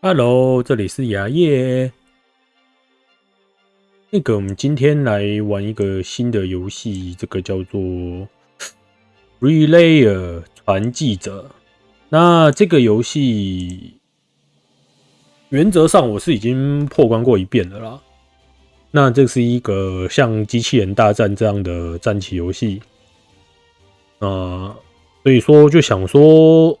Hello，这里是牙叶。那个，我们今天来玩一个新的游戏，这个叫做《Relayer 传记者》。那这个游戏原则上我是已经破关过一遍了啦。那这是一个像机器人大战这样的战棋游戏。啊，所以说就想说。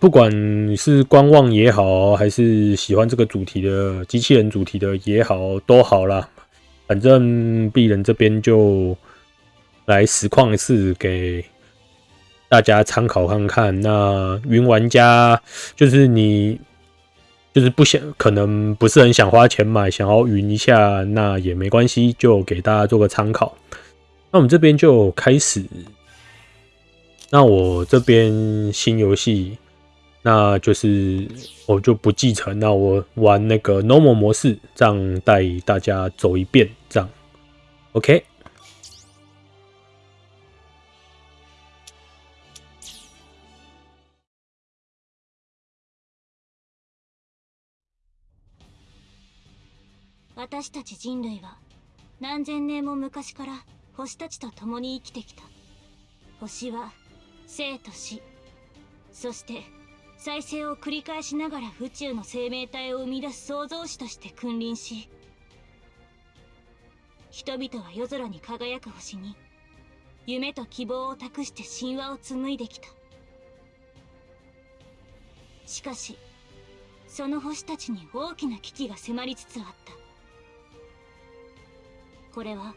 不管是观望也好，还是喜欢这个主题的机器人主题的也好，都好啦。反正鄙人这边就来实况一次，给大家参考看看。那云玩家就是你，就是不想，可能不是很想花钱买，想要云一下，那也没关系，就给大家做个参考。那我们这边就开始。那我这边新游戏。那就是我就不继承，那我玩那个 normal 模式，这样带大家走一遍，这样，OK？私たち人類は何千年も昔から星たちと共に生きてきた。星は生と死。そして再生を繰り返しながら宇宙の生命体を生み出す創造主として君臨し人々は夜空に輝く星に夢と希望を託して神話を紡いできた。しかしその星たちに大きな危機が迫りつつあった。これは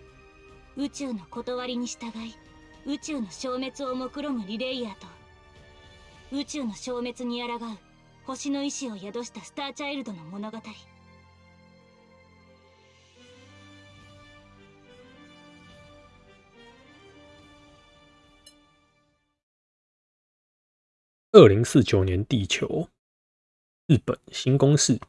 宇宙の断りに従い宇宙の消滅を目論むリレイヤーと宇宙の消滅に抗う星の意志を宿したスターチャイルドの物語二零四九年地球，日本新公式。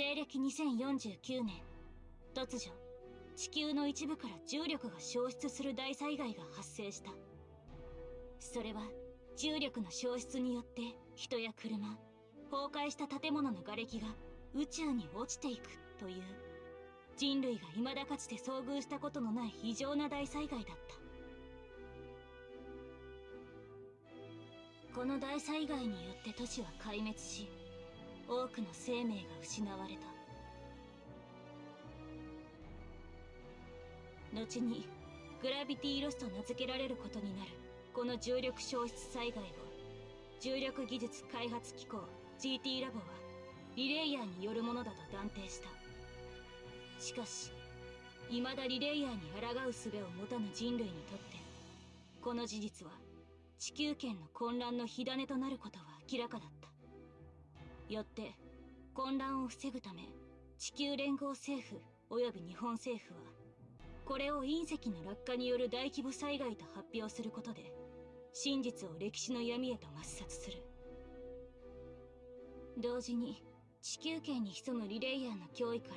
西暦2049年突如地球の一部から重力が消失する大災害が発生した。それは重力の消失によって人や車崩壊した建物の瓦礫が宇宙に落ちていくという。人類が未だかつて遭遇したことのない異常な大災害だった。この大災害によって都市は壊滅し多くの生命が失われた。後にグラビティロスと名付けられることになる。この重力消失災害を重力技術開発機構 GT ラボはリレイヤーによるものだと断定した。しかし未だリレイヤーに抗う術を持たぬ人類にとってこの事実は地球圏の混乱の火種となることは明らかだった。よって混乱を防ぐため地球連合政府及び日本政府はこれを隕石の落下による大規模災害と発表することで真実を歴史の闇へと抹殺する。同時に地球圏に潜むリレイヤーの脅威から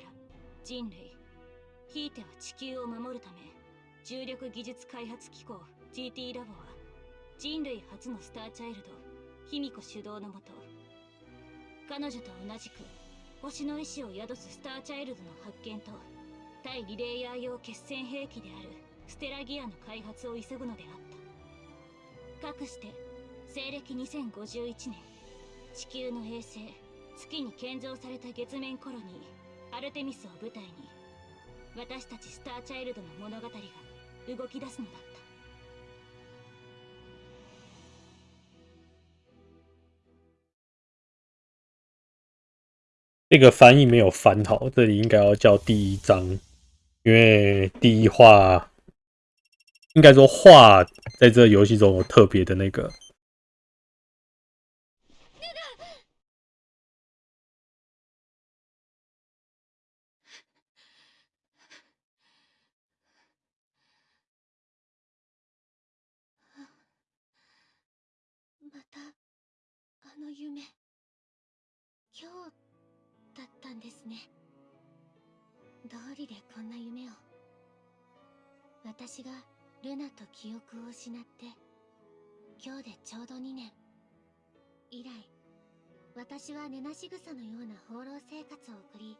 人類ひいては地球を守るため重力技術開発機構 GT ラボは人類初のスターチャイルド卑弥呼主導のもと彼女と同じく星の意志を宿すスターチャイルドの発見と対リレイヤー用決戦兵器であるステラギアの開発を急ぐのであった。かくして西暦2051年地球の衛星月に建造された月面コロニーアルテミスを舞台に私たちスターチャイルドの物語が動き出すのだ。这个翻译没有翻好，这里应该要叫第一章，因为第一话应该说画在这游戏中有特别的那个。またあの夢今日だ ったんですね。道理でこんな夢を。私がルナと記憶を失って今日でちょうど2年。以来私は寝なし草のような放浪生活を送り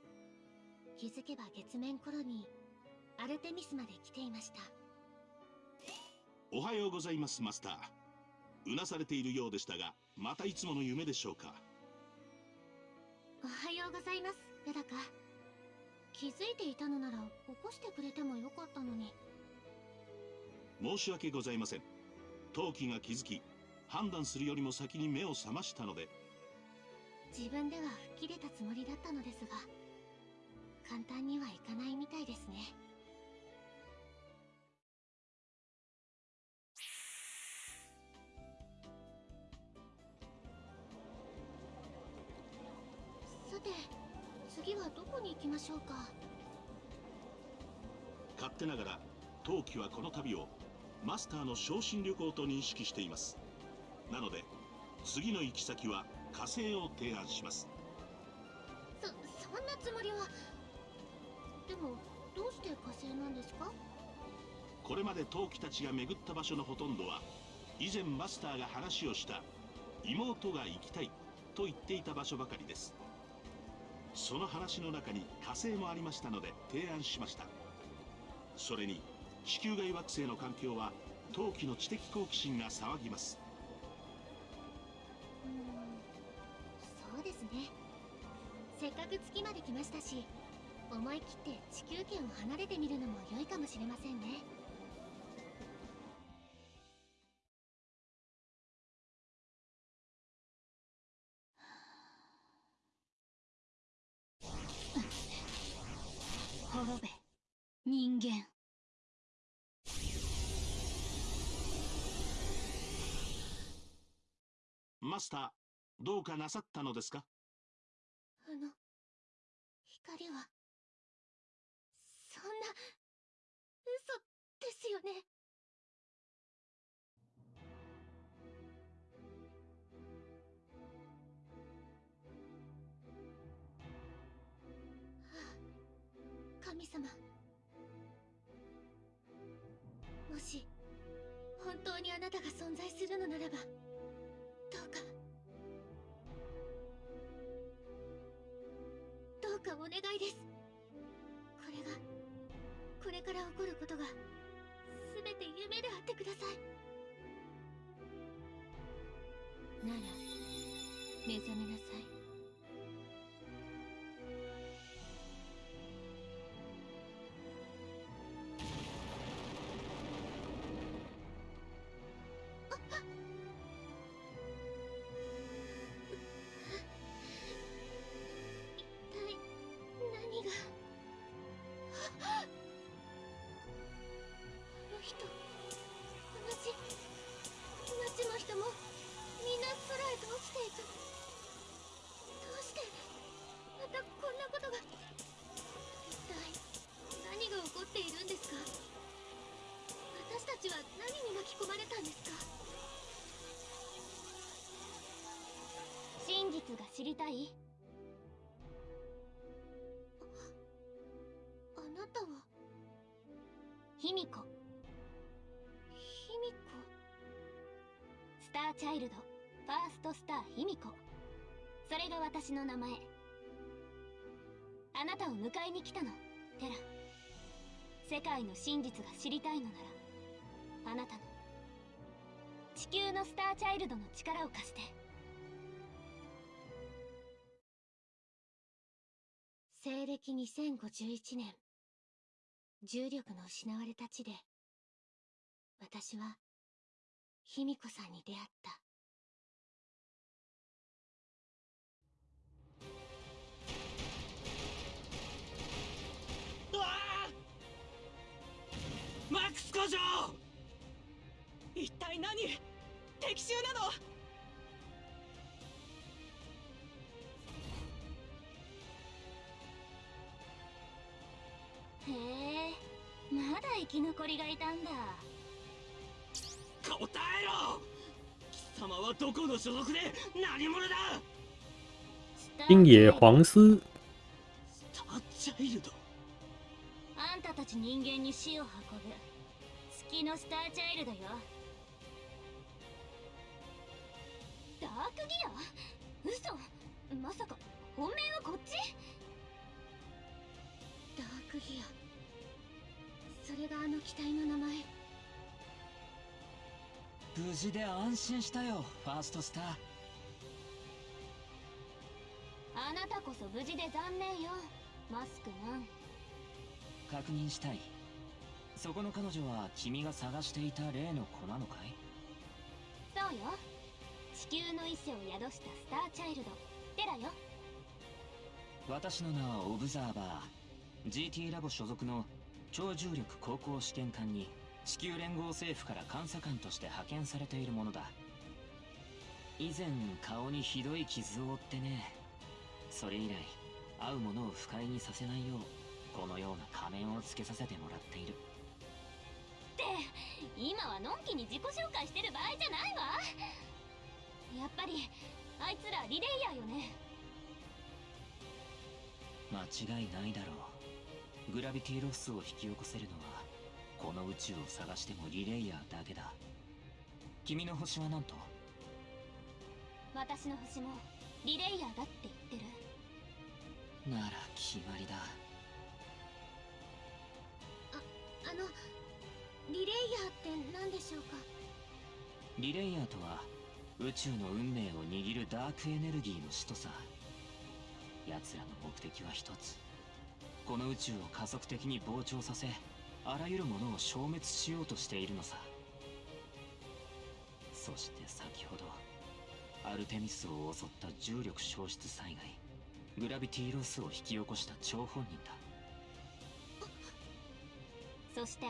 気づけば月面コロニーアルテミスまで来ていました。おはようございますマスター。うなされているようでしたがまたいつもの夢でしょうか。おはようございます。レダカ気づいていたのなら起こしてくれてもよかったのに。申し訳ございません。陶器が気づき判断するよりも先に目を覚ましたので。自分では吹っ切れたつもりだったのですが簡単にはいかないみたいですねきましょうか。勝手ながら陶器はこの旅をマスターの昇進旅行と認識しています。なので次の行き先は火星を提案します。そそんなつもりは。でもどうして火星なんですか？これまで陶器たちが巡った場所のほとんどは以前マスターが話をした妹が行きたいと言っていた場所ばかりですその話の中に火星もありましたので提案しました。それに地球外惑星の環境は陶器の知的好奇心が騒ぎます。うんそうですね。せっかく月まで来ましたし思い切って地球圏を離れてみるのも良いかもしれませんね。人間。マスターどうかなさったのですか？あの光はそんな嘘ですよね存在するのならばどうかどうかお願いです。これがこれから起こることが全て夢であってください。なら目覚めなさい。知りたい？あなたは？卑弥呼。卑弥呼？スターチャイルド。ファーストスター卑弥呼。それが私の名前。あなたを迎えに来たの。テラ。世界の真実が知りたいのならあなたの。地球のスターチャイルドの力を貸して暦2051年重力の失われた地で私は卑弥呼さんに出会った。うわあ！マックス工場！一体何？敵襲なの？生き残りがいたんだ。答えろ！貴様はどこの所属で何者だ！星野黄丝，スターチャイルド。あんたたち人間に死を運ぶ。月のスターチャイルドよ。ダークギア？嘘！まさか本命はこっち？ダークギアそれがあの機体の名前。無事で安心したよファーストスター。あなたこそ無事で残念よ。マスクマン確認したい。そこの彼女は君が探していた例の子なのかい？そうよ。地球の意志を宿したスターチャイルド。テラよ。私の名はオブザーバー。GT ラボ所属の超重力航行試験艦に地球連合政府から監査官として派遣されているものだ。以前顔にひどい傷を負ってねそれ以来会う者を不快にさせないようこのような仮面をつけさせてもらっている。って今はのんきに自己紹介してる場合じゃないわ。やっぱりあいつらリレイヤーよね。間違いないだろうグラビティロスを引き起こせるのはこの宇宙を探してもリレイヤーだけだ。君の星は何と？私の星もリレイヤーだって言ってる。なら決まりだ。あのリレイヤーって何でしょうか？リレイヤーとは宇宙の運命を握るダークエネルギーの使徒さ。奴らの目的は一つこの宇宙を加速的に膨張させあらゆるものを消滅しようとしているのさ。そして先ほどアルテミスを襲った重力消失災害グラビティロスを引き起こした張本人だ。そして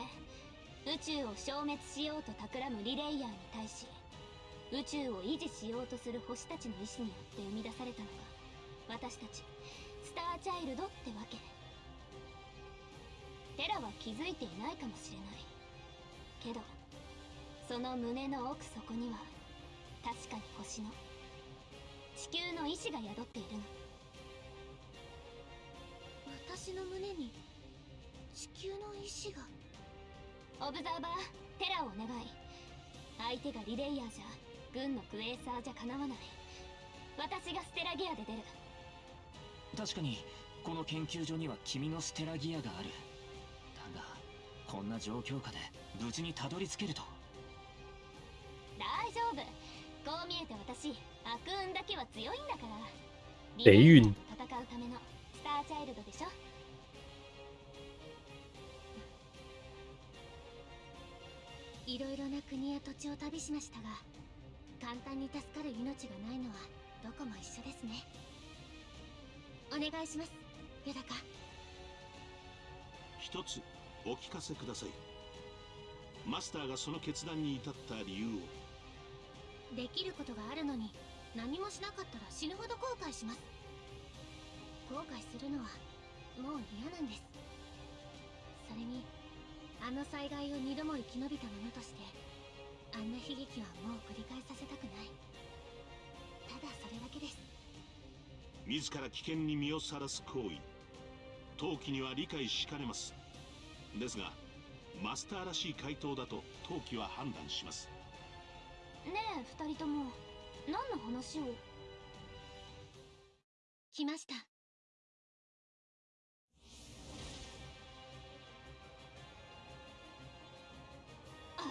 宇宙を消滅しようと企むリレイヤーに対し宇宙を維持しようとする星たちの意志によって生み出されたのが私たちスターチャイルドってわけ。テラは気づいていないかもしれない。けどその胸の奥底には確かに星の地球の意志が宿っているの。私の胸に地球の意志が。オブザーバーテラをお願い。相手がリレイヤーじゃ軍のクエーサーじゃかなわない。私がステラギアで出る。確かにこの研究所には君のステラギアがあるこんな状況下で無事にたどり着けると。大丈夫。こう見えて私悪運だけは強いんだから。雷運戦うためのスターチャイルドでしょ。いろいろな国や土地を旅しましたが簡単に助かる命がないのはどこも一緒ですね。お願いします。ユダカ。一つお聞かせください。マスターがその決断に至った理由を。できることがあるのに何もしなかったら死ぬほど後悔します。後悔するのはもう嫌なんです。それにあの災害を二度も生き延びた者としてあんな悲劇はもう繰り返させたくない。ただそれだけです。自ら危険に身をさらす行為。陶器には理解しかねますですがマスターらしい回答だと陶器は判断します。ねえ二人とも。何の話を？来ました。ア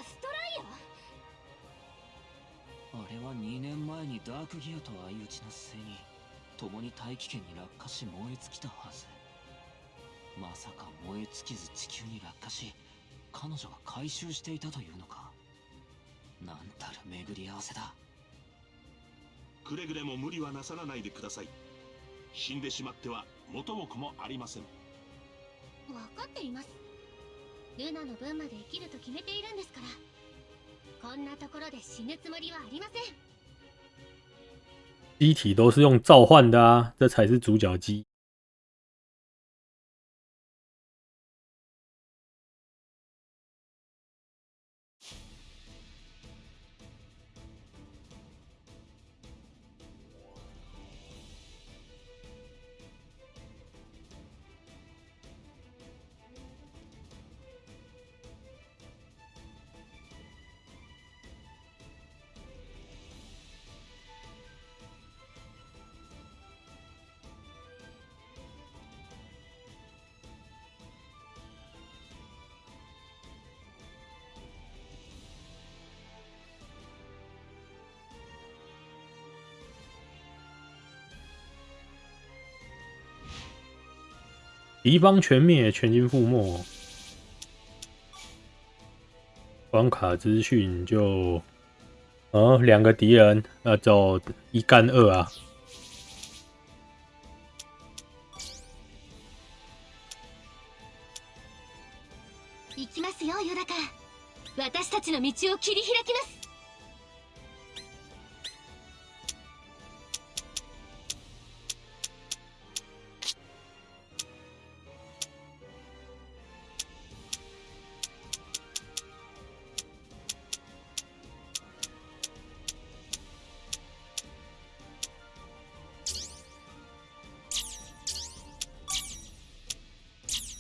ストライア？あれは2年前にダークギアと相打ちの末に共に大気圏に落下し燃え尽きたはずまさか燃え尽きず地球に落下し彼女が回収していたというのか？なんたる巡り合わせだ。くれぐれも無理はなさらないでください。死んでしまっては元も子もありません。分かっています。ルナの分まで生きると決めているんですから。こんなところで死ぬつもりはありません。机体都是用召唤的啊，这才是主角机。敌方全灭，全军覆没。关卡资讯就，哦，两个敌人，那就一干二啊。行きますよヨダカ私たちの道を切り開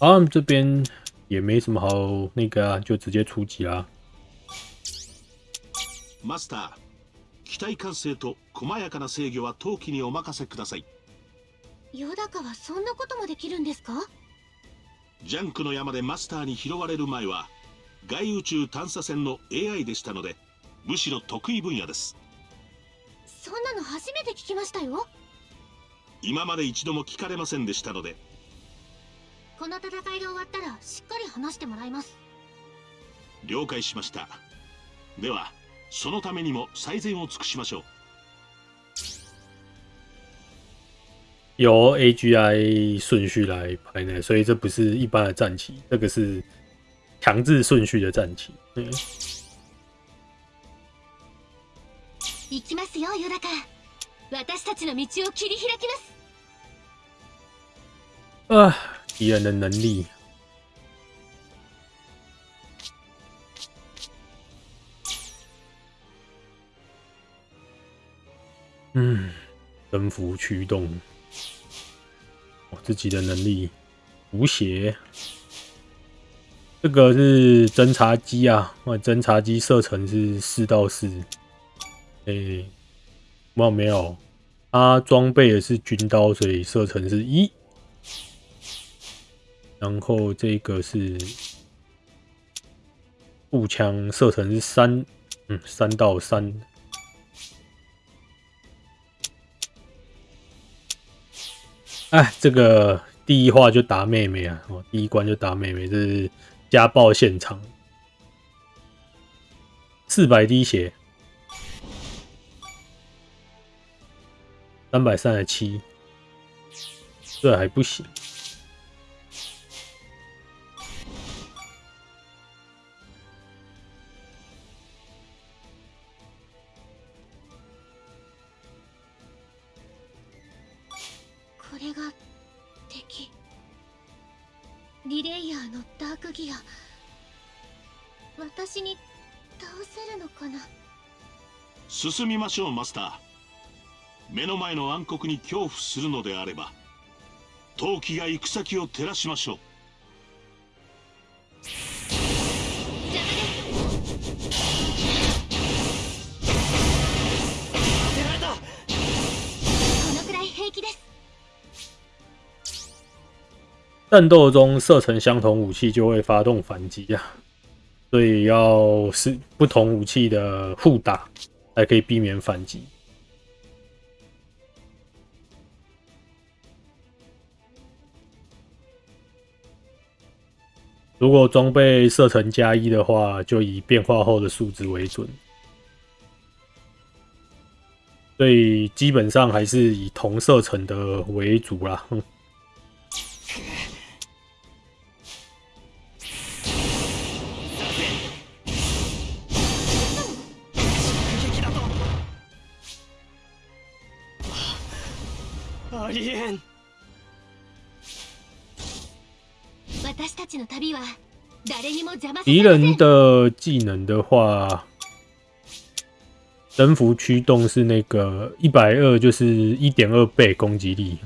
啊，这边也没什么好那个啊，就直接出击啦。マスター機体管制と細やかな制御は陶器にお任せくださいヨダカはそんなこともできるんですかジャンクの山でマスターに拾われる前は外宇宙探査船の AI でしたのでむしろ得意分野ですそんなの初めて聞きましたよ今まで一度も聞かれませんでしたのでこの戦いが終わったらしっかり話してもらいます。了解しました。ではそのためにも最善を尽くしましょう。由 AGI 顺序来排呢，所以这不是一般的战旗，这个是强制顺序的战旗。嗯，行きますよヨダカ。私たちの道を切り開きます。啊，敌人的能力，嗯，征服驱动，我自己的能力，无邪，这个是侦察机啊，那侦察机射程是四到四，诶，没有没有，它装备的是军刀，所以射程是一。然后这个是步枪，射程是三，嗯，三到三。哎，这个第一话就打妹妹啊！哦，第一关就打妹妹，这是家暴现场，四百滴血，三百三十七，这还不行。進みましょうマスター。目の前の暗黒に恐怖するのであれば陶器が行く先を照らしましょう。战斗中射程相同武器就会发动反击啊，所以要是不同武器的互打，还可以避免反击。如果装备射程加一的话，就以变化后的数值为准。所以基本上还是以同射程的为主啦。ありえん私たちの旅は誰にも邪魔さ敌せません人的技能的话，征服驱动是那个一百二，就是一点二倍攻击力。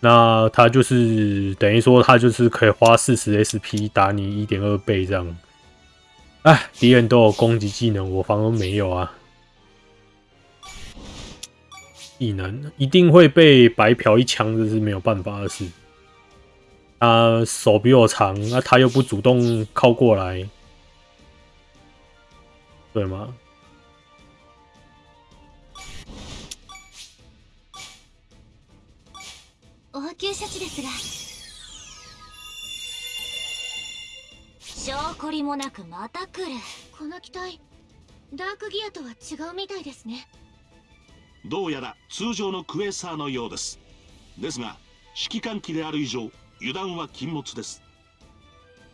那他就是等于说，他就是可以花四十 SP 打你一点二倍这样。哎，敌人都有攻击技能，我反而没有啊。 技能一定会被白嫖一枪，这是没有办法的事。他手比我长，那他又不主动靠过来，对吗？応急処置ですが証拠りもなくまた来るこの機体ダークギアとは違うみたいですねどうやら通常のクエーサーのようです。ですが指揮官機である以上油断は禁物です。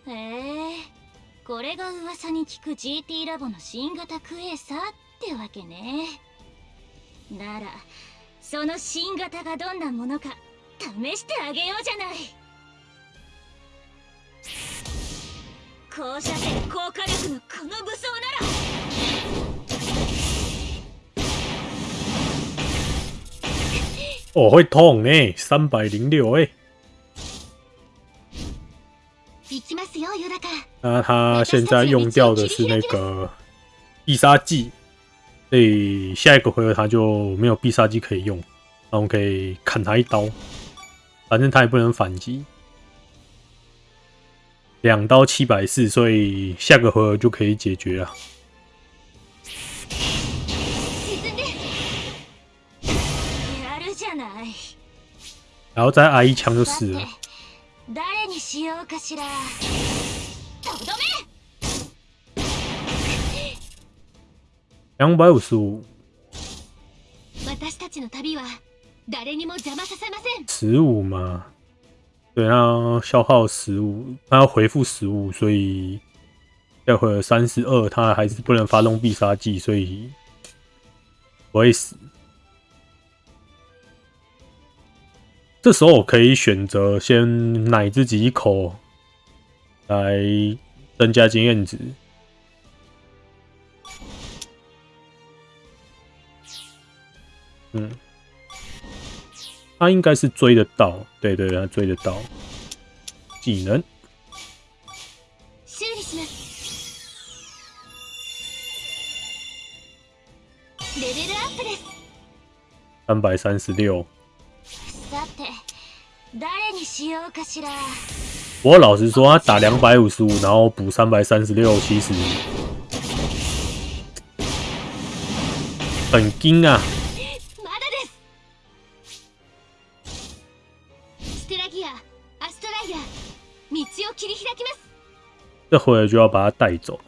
へえこれが噂に聞く GT ラボの新型クエーサーってわけね。ならその新型がどんなものか試してあげようじゃない。放射線効果力のこの武装なら哦，会痛呢，三百零六哎。行きますよヨダカ那他现在用掉的是那个必杀技，所以下一个回合他就没有必杀技可以用，然后可以砍他一刀，反正他也不能反击。两刀七百四，所以下个回合就可以解决了。 然后再挨一枪就死了さて。誰にしようかしらとどめ两百五十五，私たちの旅は誰にも邪魔させません十五嘛，对，他消耗十五，他要回复十五，所以下回合三十二，他还是不能发动必杀技，所以不会死。这时候我可以选择先奶自己一口，来增加经验值。嗯，他应该是追得到，对对，他追得到。技能修理しますレベルアップです三百三十六。 さて誰にしようかしら不过老实说，他打两百五十五，然后补三百三十六，其实很精啊。まだですステラギアアストライア道を切り開きます这回合就要把他带走。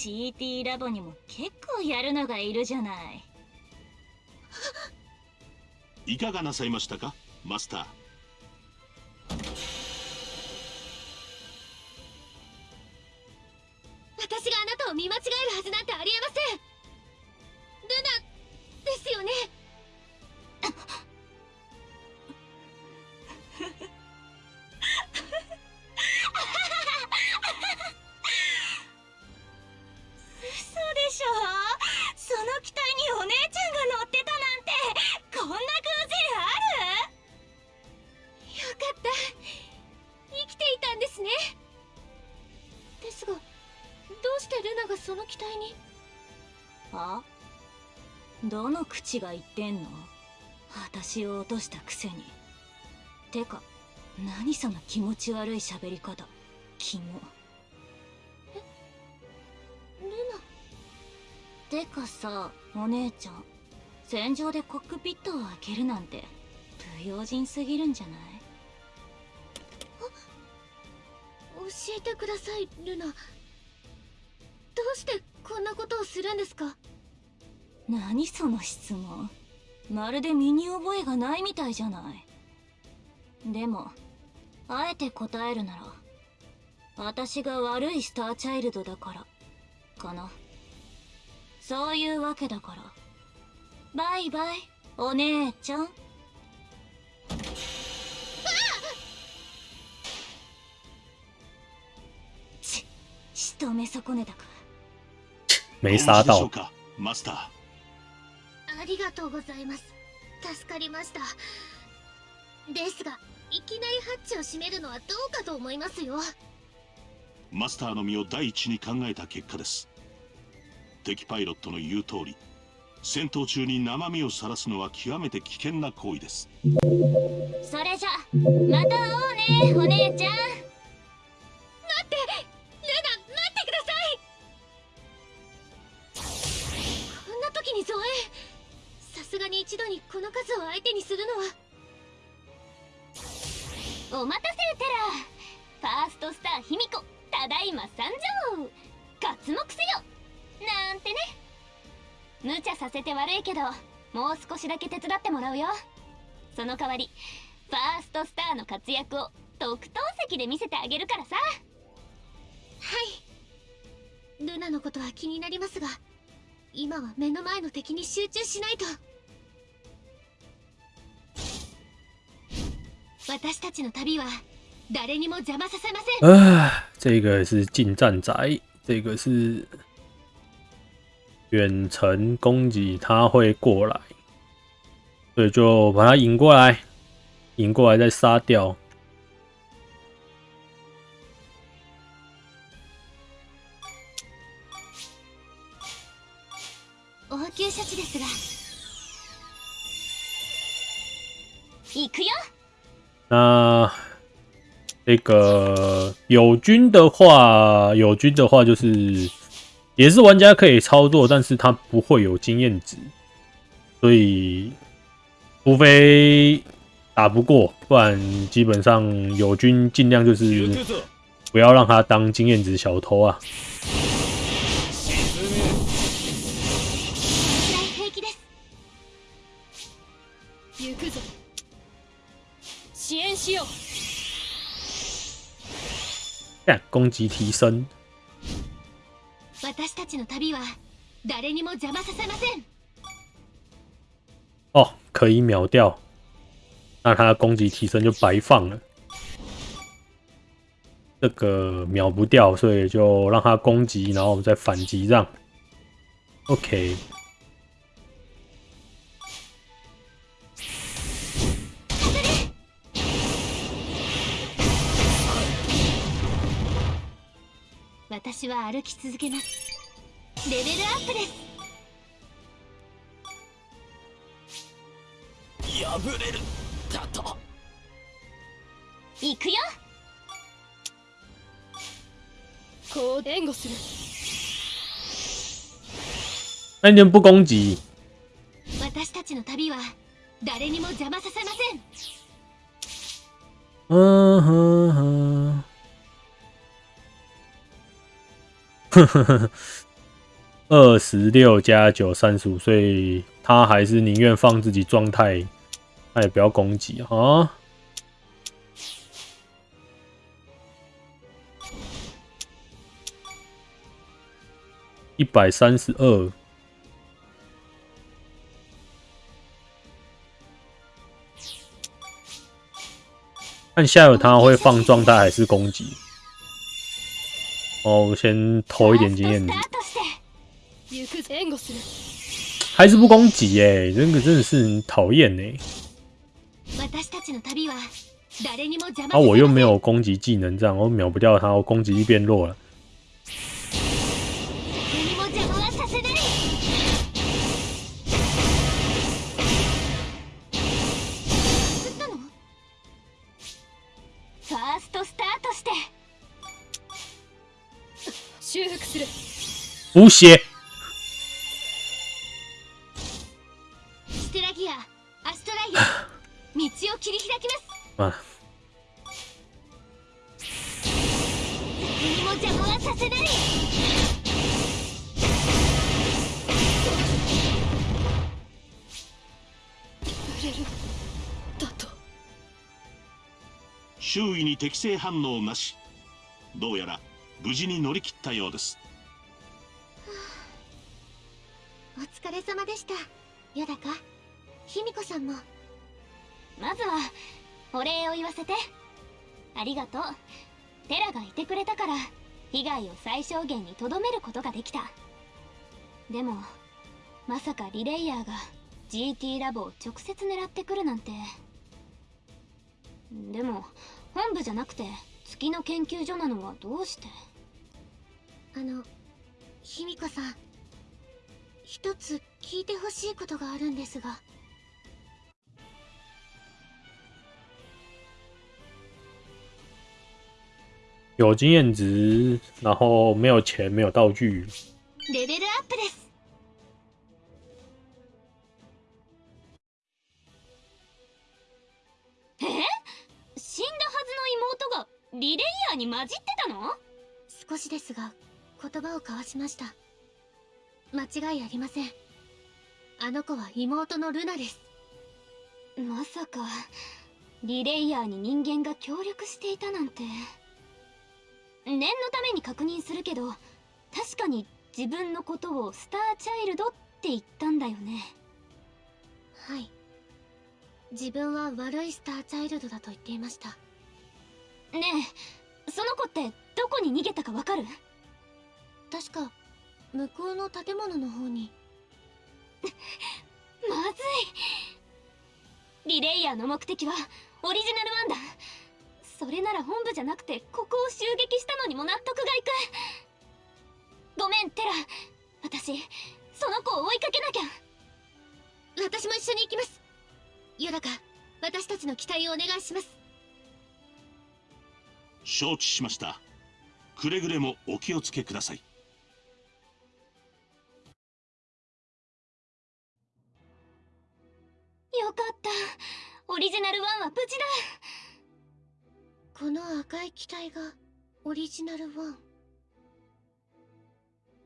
GT ラボにも結構やるのがいるじゃない。いかがなさいましたかマスター？私があなたを見間違えるはずなんてありえません。ルナですよね？が言ってんの？私を落としたくせに。てか何その気持ち悪い喋り方？キモ。え？ルナ？てかさお姉ちゃん戦場でコックピットを開けるなんて不用心すぎるんじゃない？教えてくださいルナ。どうしてこんなことをするんですか？何その質問。まるで身に覚えがないみたいじゃない。でもあえて答えるなら私が悪いスターチャイルドだからかな。そういうわけだから。バイバイお姉ちゃん。ち仕留め損ねたか。没杀到マスターありがとうございます。助かりました。ですがいきなりハッチを閉めるのはどうかと思いますよ。マスターの身を第一に考えた結果です。敵パイロットの言う通り戦闘中に生身を晒すのは極めて危険な行為です。それじゃまた会おうねお姉ちゃん。ルナ待ってください。こんな時に増援さすがに一度にこの数を相手にするのは。お待たせテラファーストスター卑弥呼ただいま参上。刮目せよ。なんてね。無茶させて悪いけどもう少しだけ手伝ってもらうよ。その代わりファーストスターの活躍を特等席で見せてあげるからさ。はい。ルナのことは気になりますが今は目の前の敵に集中しないと。私たちの旅は誰にも邪魔させません。啊，这个是近战宅，这个是远程攻击，他会过来，所以就把他引过来，引过来再杀掉。応急処置ですが。行くよ那这个友军的话，友军的话就是也是玩家可以操作，但是他不会有经验值，所以除非打不过，不然基本上友军尽量就是不要让他当经验值小偷啊。大平気です行くぞ支援しよう干攻击提升，私たちの旅は誰にも邪魔させません哦，可以秒掉，那他的攻击提升就白放了。这个秒不掉，所以就让他攻击，然后我们再反击让。OK， 私は歩き続けます。レベルアップです。行くよ。こう援護する。那你们不攻击，私たちの旅は誰にも邪魔させません。嗯哼哼，呵呵呵，二十六加九三十五，所以他还是宁愿放自己状态，他也不要攻击啊。一百三十二，看下有他会放状态还是攻击？哦，我先投一点经验值スタ。ートして行くぞ援護する还是不攻击耶、这个真的是很讨厌呢。私たちの旅は誰にも邪魔然后我又没有有攻击技能，这样我秒不掉他，我攻击力变弱了。补血。ステラギアアストライア道を切り開きます。まあ、何も邪魔はさせない。売れる。だと。周囲に適正反応なし。どうやら無事に乗り切ったようです。お疲れ様でした。よだか卑弥呼さんも。まずはお礼を言わせて。ありがとう。テラがいてくれたから被害を最小限にとどめることができた。でもまさかリレイヤーが GT ラボを直接狙ってくるなんて。でも本部じゃなくて月の研究所なのはどうして？あの卑弥呼さん一つ聞いてほしいことがあるんですが。有经验值，然后没有钱，没有道具，レベルアップです。え？死んだはずの妹がリレイヤーに混じってたの？少しですが言葉を交わしました。間違いありません。あの子は妹のルナです。まさかリレイヤーに人間が協力していたなんて。念のために確認するけど確かに自分のことをスターチャイルドって言ったんだよね。はい。自分は悪いスターチャイルドだと言っていました。ねえその子ってどこに逃げたかわかる？確か向こうの建物の方に。まずい。リレイヤーの目的はオリジナルワンだそれなら本部じゃなくてここを襲撃したのにも納得がいく。ごめんテラ。私その子を追いかけなきゃ。私も一緒に行きます。ヨラカ私たちの期待をお願いします。承知しました。くれぐれもお気をつけくださいよかった。オリジナルワンは無事だ。この赤い機体がオリジナルワン。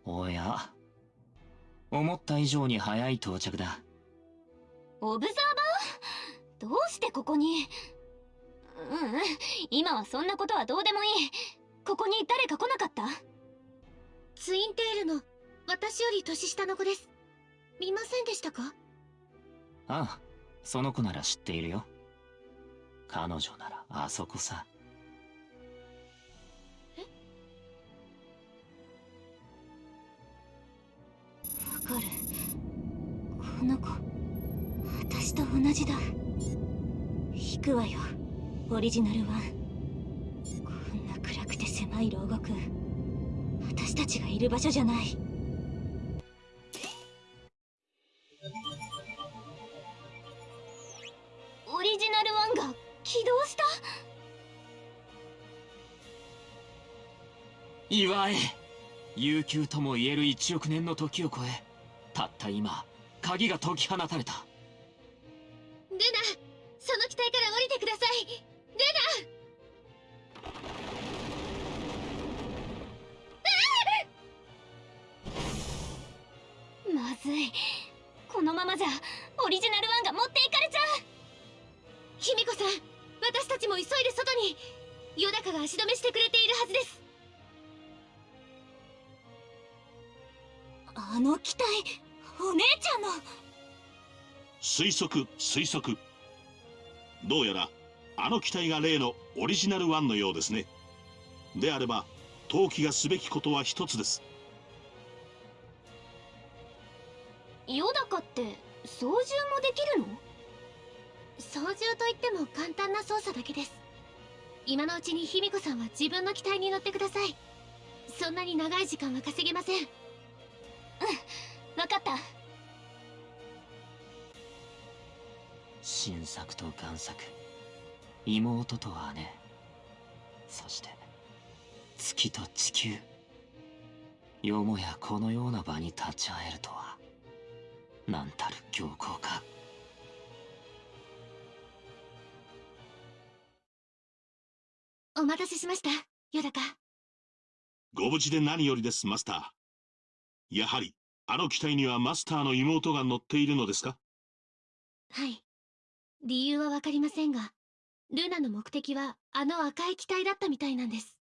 おや。思った以上に早い到着だ。オブザーバー？どうしてここに？ううん。今はそんなことはどうでもいい。ここに誰か来なかった？ツインテールの私より年下の子です。見ませんでしたか？ああその子なら知っているよ。彼女ならあそこさ。わかる。この子私と同じだ。引くわよ。オリジナルワン。こんな暗くて狭い牢獄。私たちがいる場所じゃない。祝え。悠久とも言える1億年の時を超えたった今鍵が解き放たれた。ルナその機体から降りてください。ルナ！まずい。このままじゃオリジナルワンが持っていかれちゃう。卑弥呼さん私たちも急いで外に。ヨダカが足止めしてくれているはずです。あの機体お姉ちゃんの推測推測。どうやらあの機体が例のオリジナルワンのようですね。であれば陶器がすべきことは一つです。ヨダカって操縦もできるの？操縦といっても簡単な操作だけです。今のうちに卑弥呼さんは自分の機体に乗ってください。そんなに長い時間は稼げませんわかった。新作と贋作。妹と姉。そして月と地球。よもやこのような場に立ち会えるとは。なんたる強行か。お待たせしました。ヨダカご無事で何よりですマスターやはりあの機体にはマスターの妹が乗っているのですか？はい。理由はわかりませんがルナの目的はあの赤い機体だったみたいなんです。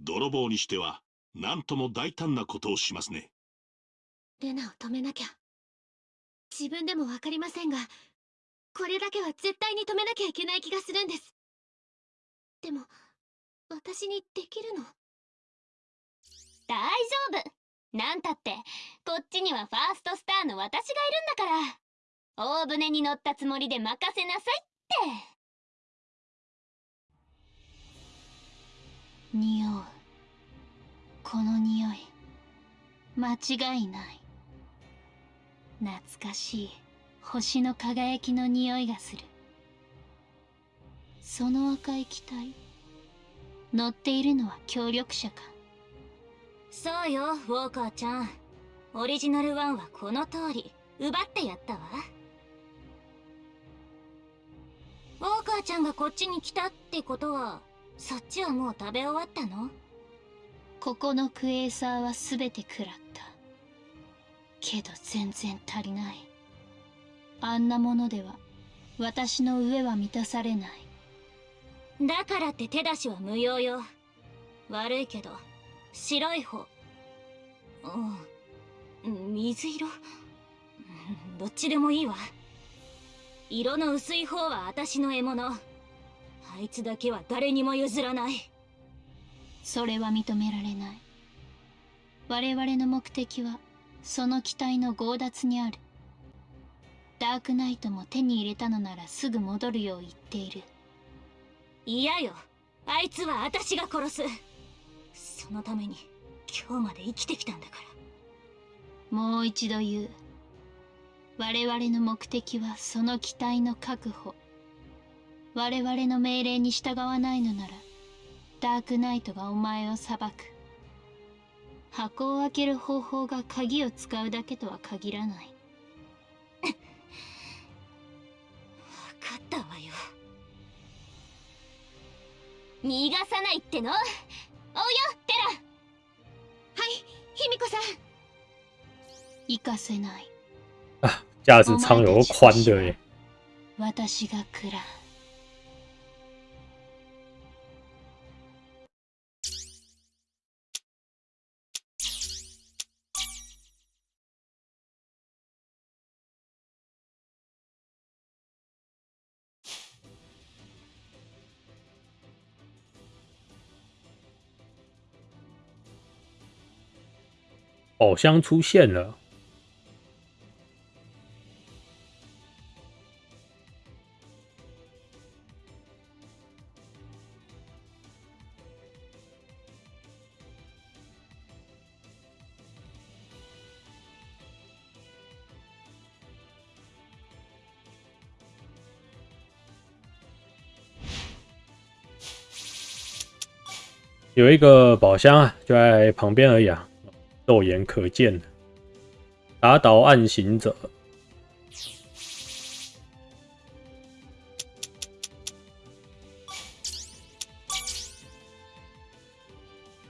泥棒にしては何とも大胆なことをしますね。ルナを止めなきゃ。自分でもわかりませんがこれだけは絶対に止めなきゃいけない気がするんです。でも私にできるの？大丈夫なんたってこっちにはファーストスターの私がいるんだから。大船に乗ったつもりで任せなさいって。匂う。この匂い。間違いない。懐かしい。星の輝きの匂いがする。その赤い機体。乗っているのは協力者か。そうよウォーカーちゃん。オリジナル1はこの通り奪ってやったわ。ウォーカーちゃんがこっちに来たってことはそっちはもう食べ終わったの？ここのクエーサーは全て食らった。けど全然足りない。あんなものでは私の上は満たされない。だからって手出しは無用よ。悪いけど白い方。うん。水色？う んどっちでもいいわ。色の薄い方は私の獲物。あいつだけは誰にも譲らない。それは認められない。我々の目的はその機体の強奪にある。ダークナイトも手に入れたのならすぐ戻るよう言っている。嫌よ。あいつは私が殺すのために今日まで生きてきたんだから。もう一度言う。我々の目的はその機体の確保我々の命令に従わないのならダークナイトがお前を裁く。箱を開ける方法が鍵を使うだけとは限らない。分かったわよ。逃がさないっての。おうよテラ。はい卑弥呼さん。行かせない。啊，驾驶舱有个宽的耶，私が食らう宝箱出现了。有一个宝箱啊，就在旁边而已啊，肉眼可见。打倒暗行者，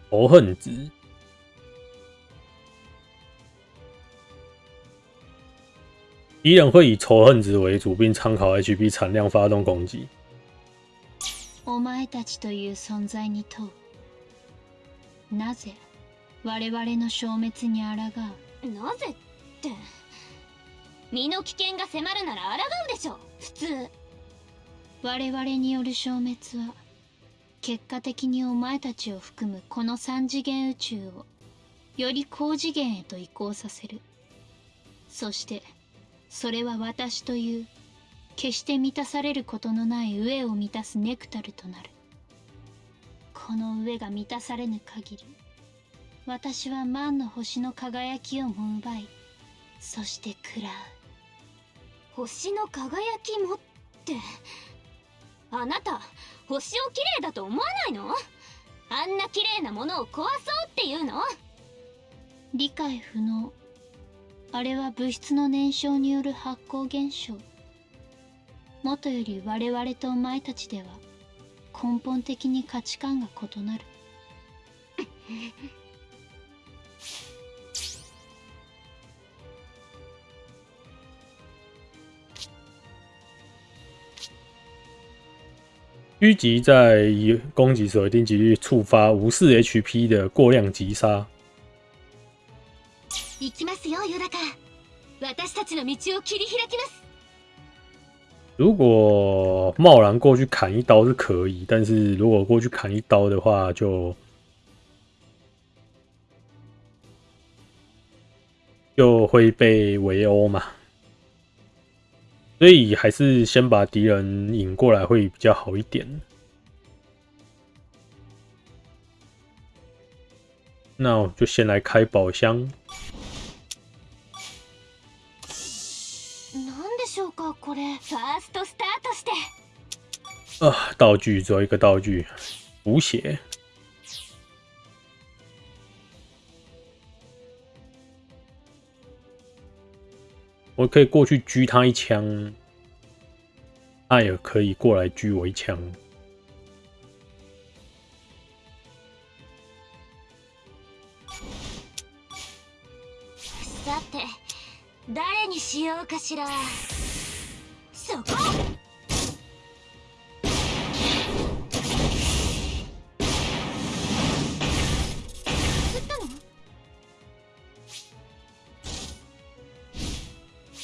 仇恨值。敌人会以仇恨值为主，并参考 HP 产量发动攻击。お前たちという存在に問うなぜ 我々の消滅に抗う。なぜって。身の危険が迫るなら抗うでしょ普通。我々による消滅は結果的にお前たちを含むこの三次元宇宙をより高次元へと移行させる。そしてそれは私という決して満たされることのない飢えを満たすネクタルとなる。この飢えが満たされぬ限り私は万の星の輝きをも奪い。そして食らう。星の輝きもって。あなた星をきれいだと思わないの？あんな綺麗なものを壊そうっていうの？理解不能。あれは物質の燃焼による発光現象。もとより我々とお前たちでは根本的に価値観が異なる。狙击在攻击时有一定几率触发无视 HP 的过量击杀。行きますよヨダカ私たちの道を切り開きます如果贸然过去砍一刀是可以，但是如果过去砍一刀的话，就就会被围殴嘛。 所以还是先把敌人引过来会比较好一点。那我就先来开宝箱。なんでしょうかこれファーストスタートして啊，道具只有一个道具，补血。 我可以过去狙他一枪，他也可以过来狙我一枪。さて誰にしようかしらそこ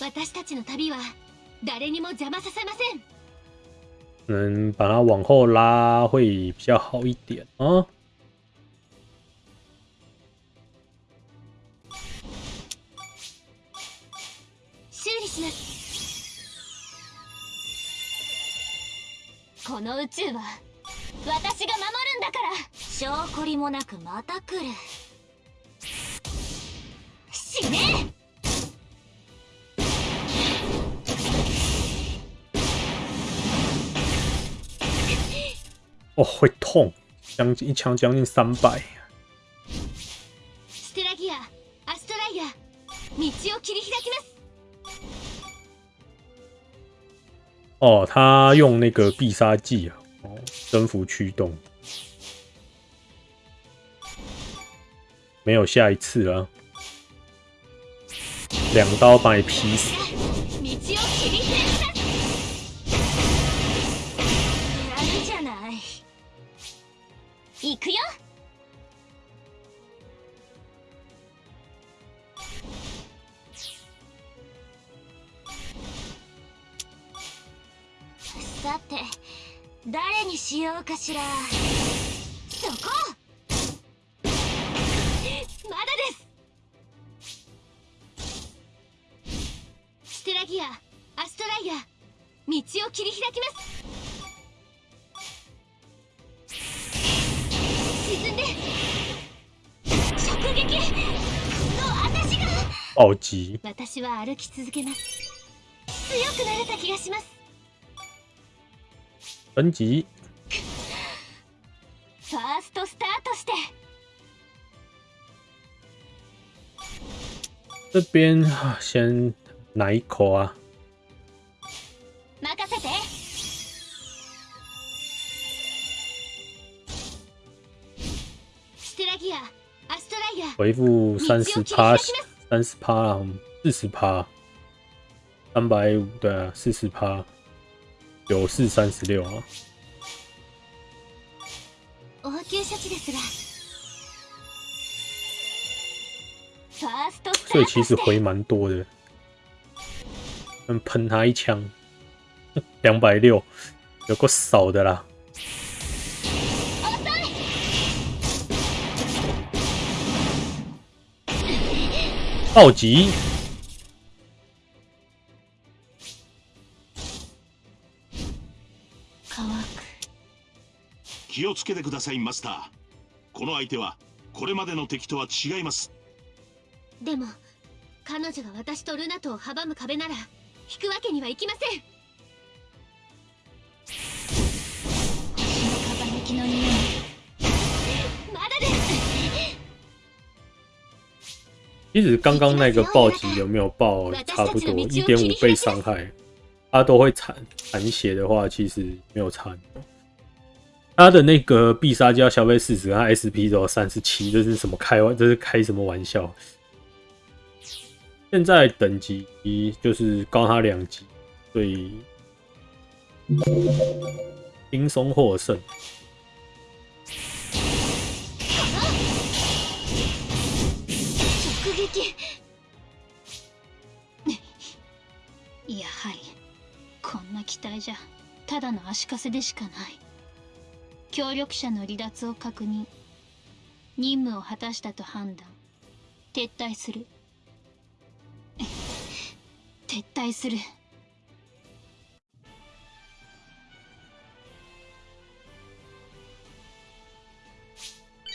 私たちの旅は誰にも邪魔させません。可能把它往后拉会比较好一点啊。修理します。この宇宙は私が守るんだから。証拠りもなくまた来る。死ね哦，会痛，将近一枪将近三百。ステラギアアストライア道を切り開きます哦，他用那个必杀技啊，哦，征服驱动，没有下一次了，两刀把你劈死。 かしら。そこ。まだです。ステラギアアストライア道を切り開きます。沈んで。直撃。の私が。暴击，私は歩き続けます。強くなれた気がします。升级，ファーストスタートして这边啊先拿一口啊，任せてステラギアアストライア回复三十趴，三十趴啊，四十趴，三百五对啊，四十趴，九四三十六啊。 応急処置ですがファーストスタ所以ートして其实回蛮多的。嗯，喷他一枪，两百六，有够少的啦。暴击， 気をつけてくださいマスター。この相手はこれまでの敵とは違います。でも彼女が私とルナとを阻む壁なら引くわけにはいきません。星のの匂いまだです其实刚刚那个暴击有没有爆差不多一点五倍伤害，它都会残残血的话，其实没有差很多。他的那个必杀就要消费四十，他 SP 只有三十七，这是什么开玩？这是开什么玩笑？现在等级就是高他两级，所以轻松获胜。やはりこんな機体じゃただの足かせでしかない 協力者の離脱を確認。任務を果たしたと判断。撤退する。撤退する。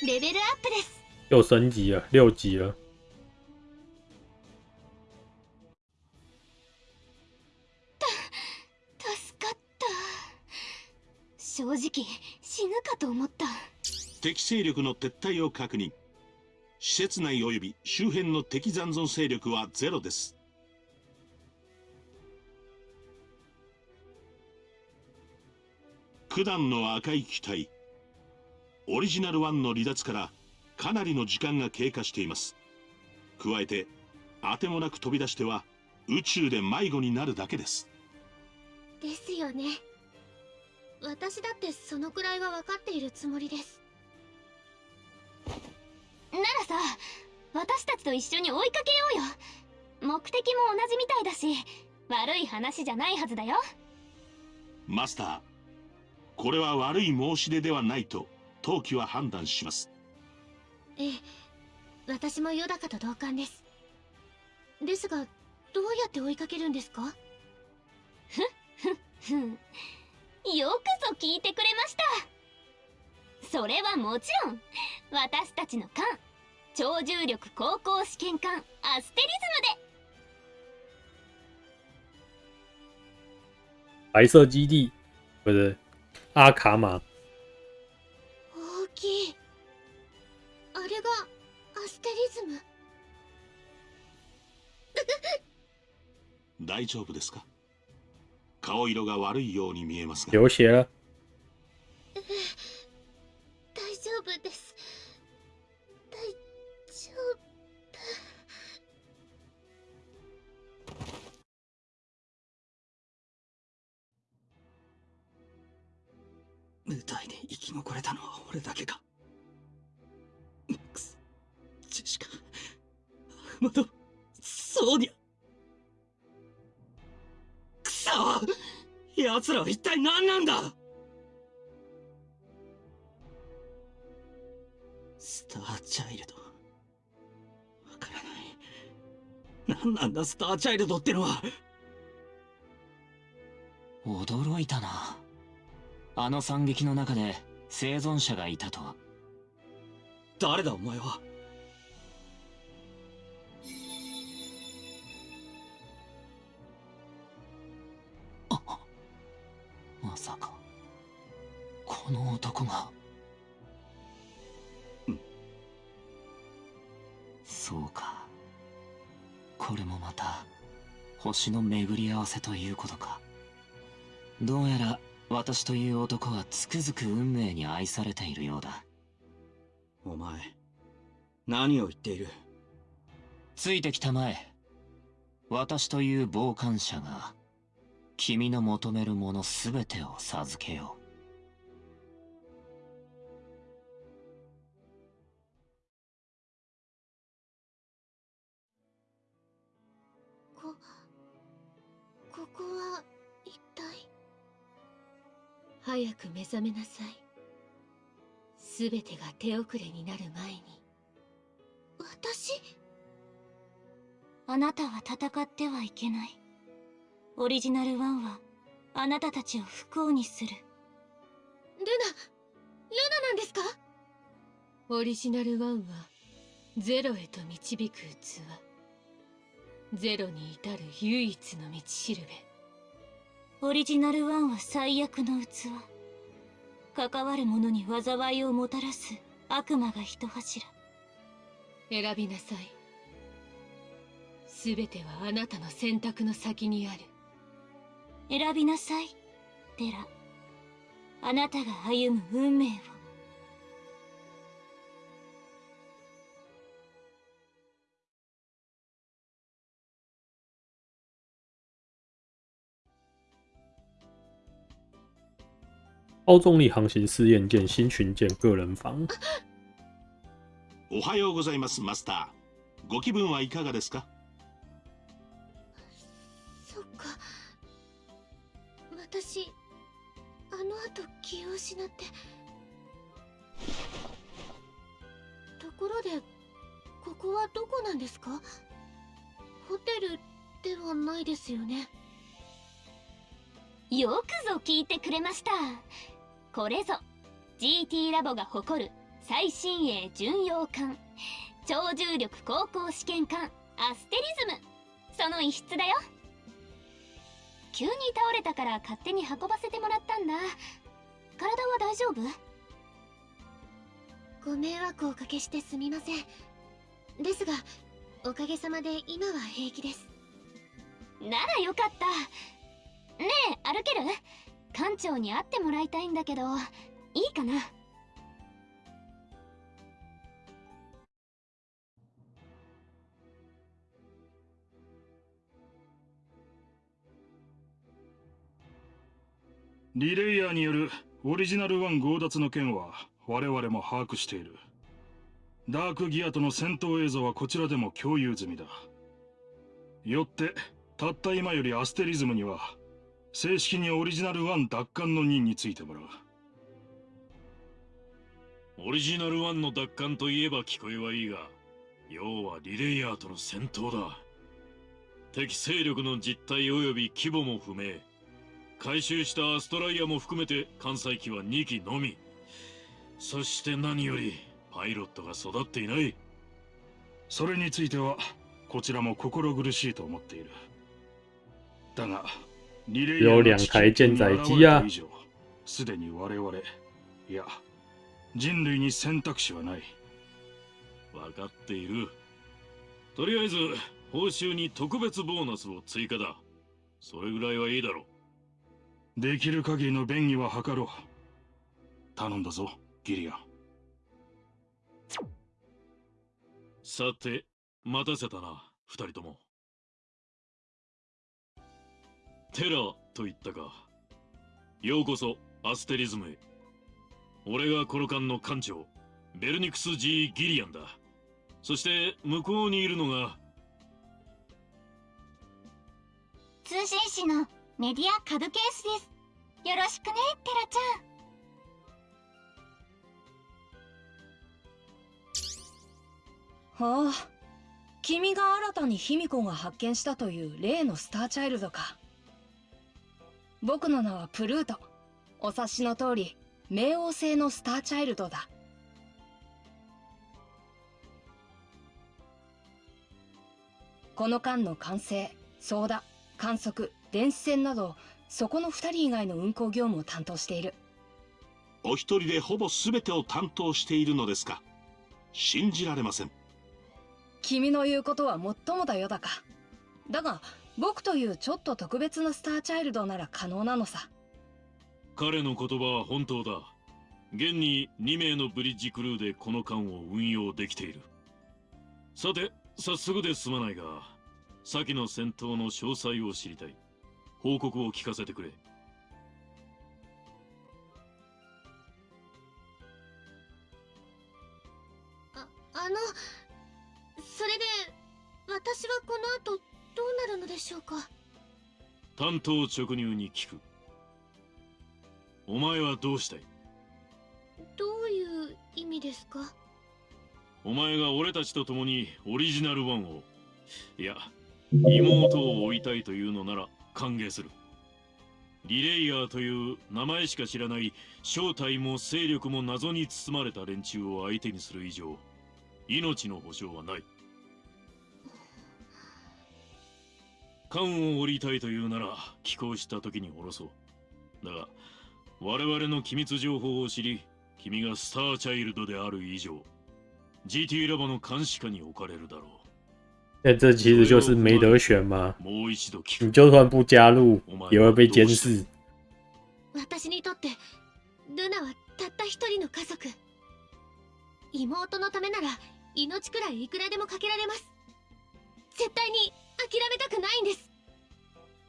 レベルアップです。又升级了，六级了。正直死ぬかと思った。敵勢力の撤退を確認。施設内及び周辺の敵残存勢力はゼロです。九段の赤い機体。オリジナル1の離脱からかなりの時間が経過しています。加えてあてもなく飛び出しては宇宙で迷子になるだけです。ですよね私だってそのくらいは分かっているつもりです。ならさ私たちと一緒に追いかけようよ。目的も同じみたいだし悪い話じゃないはずだよ。マスターこれは悪い申し出ではないと当機は判断します。ええ私もヨダカと同感です。ですがどうやって追いかけるんですか？ふんよくぞ聞いてくれました。それはもちろん私たちの艦超重力航行試験艦アステリズムで。白色基地不是阿卡玛，大きい。あれがアステリズム？大丈夫ですか？顔色が悪いように見えますが。流血了。大丈夫です。大丈舞台で生き残れたのは俺だけか。マックスジェシカアーマドソーニャくそ奴らは一体何なんだ？スターチャイルド。わからない。何なんだスターチャイルドってのは？驚いたな。あの惨劇の中で生存者がいたとは。誰だお前は？まさかこの男が。うん。そうか。これもまた星の巡り合わせということか。どうやら私という男はつくづく運命に愛されているようだ。お前何を言っている？ついてきたまえ。私という傍観者が君の求めるもの全てを授けよこここは一体？早く目覚めなさい。すべてが手遅れになる前に。私？あなたは戦ってはいけないオリジナル1はあなたたちを不幸にする。ルナルナなんですか？オリジナル1はゼロへと導く器。ゼロに至る唯一の道しるべ。オリジナル1は最悪の器。関わる者に災いをもたらす悪魔が一柱。選びなさい。全てはあなたの選択の先にある選びなさい。テラあなたが歩む運命を。超重力航行试验舰新群舰个人房。おはようございますマスター。ご気分はいかがですか？そっか私あの後気を失って。ところでここはどこなんですか？ホテルではないですよね。よくぞ聞いてくれました。これぞ GT ラボが誇る最新鋭巡洋艦超重力航行試験艦アステリズム。その一室だよ。急に倒れたから勝手に運ばせてもらったんだ。体は大丈夫？ご迷惑をおかけしてすみません。ですがおかげさまで今は平気です。ならよかった。ねえ歩ける？館長に会ってもらいたいんだけどいいかな？リレイヤーによるオリジナル1強奪の件は我々も把握している。ダークギアとの戦闘映像はこちらでも共有済みだ。よって、たった今よりアステリズムには、正式にオリジナル1奪還の任についてもらう。オリジナル1の奪還といえば聞こえはいいが、要はリレイヤーとの戦闘だ。敵勢力の実態及び規模も不明。回収したアストライアも含めて艦載機は2機のみ。そして何よりパイロットが育っていない。それについてはこちらも心苦しいと思っている。だがリレーの地球に現れた以上すでに我々いや人類に選択肢はない。分かっている。とりあえず報酬に特別ボーナスを追加だ。それぐらいはいいだろうできる限りの便宜は図ろう。頼んだぞ、ギリアン。さて、待たせたな、二人とも。テラと言ったか。ようこそ、アステリズムへ。俺がこの間の艦長、ベルニクス・ジー・ギリアンだ。そして、向こうにいるのが、通信士のメディアカドケースです。よろしくね、テラちゃん。はあ、君が新たに卑弥呼が発見したという例のスターチャイルドか。僕の名はプルート。お察しの通り、冥王星のスターチャイルドだ。この間の完成、操舵、観測、電子戦などそこの2人以外の運行業務を担当している。お一人でほぼ全てを担当しているのですか？信じられません。君の言うことはもっともだよだか。だが僕というちょっと特別なスターチャイルドなら可能なのさ。彼の言葉は本当だ。現に2名のブリッジクルーでこの艦を運用できている。さて早速ですまないが先の戦闘の詳細を知りたい報告を聞かせてくれ。ああのそれで私はこの後どうなるのでしょうか？担当直入に聞く。お前はどうしたい？どういう意味ですか？お前が俺たちと共にオリジナル1を。いや妹を追いたいというのなら歓迎する。リレイヤーという名前しか知らない正体も勢力も謎に包まれた連中を相手にする以上命の保証はない。艦を降りたいというなら寄港した時に降ろそう。だが我々の機密情報を知り君がスターチャイルドである以上 GT ラボの監視下に置かれるだろう。那这其实就是没得选嘛，もう一度聞く。你就算不加入，也会被监视。私にとってルナはたった一人の家族妹のためなら命くらいいくらでもかけられます絶対に諦めたくないんです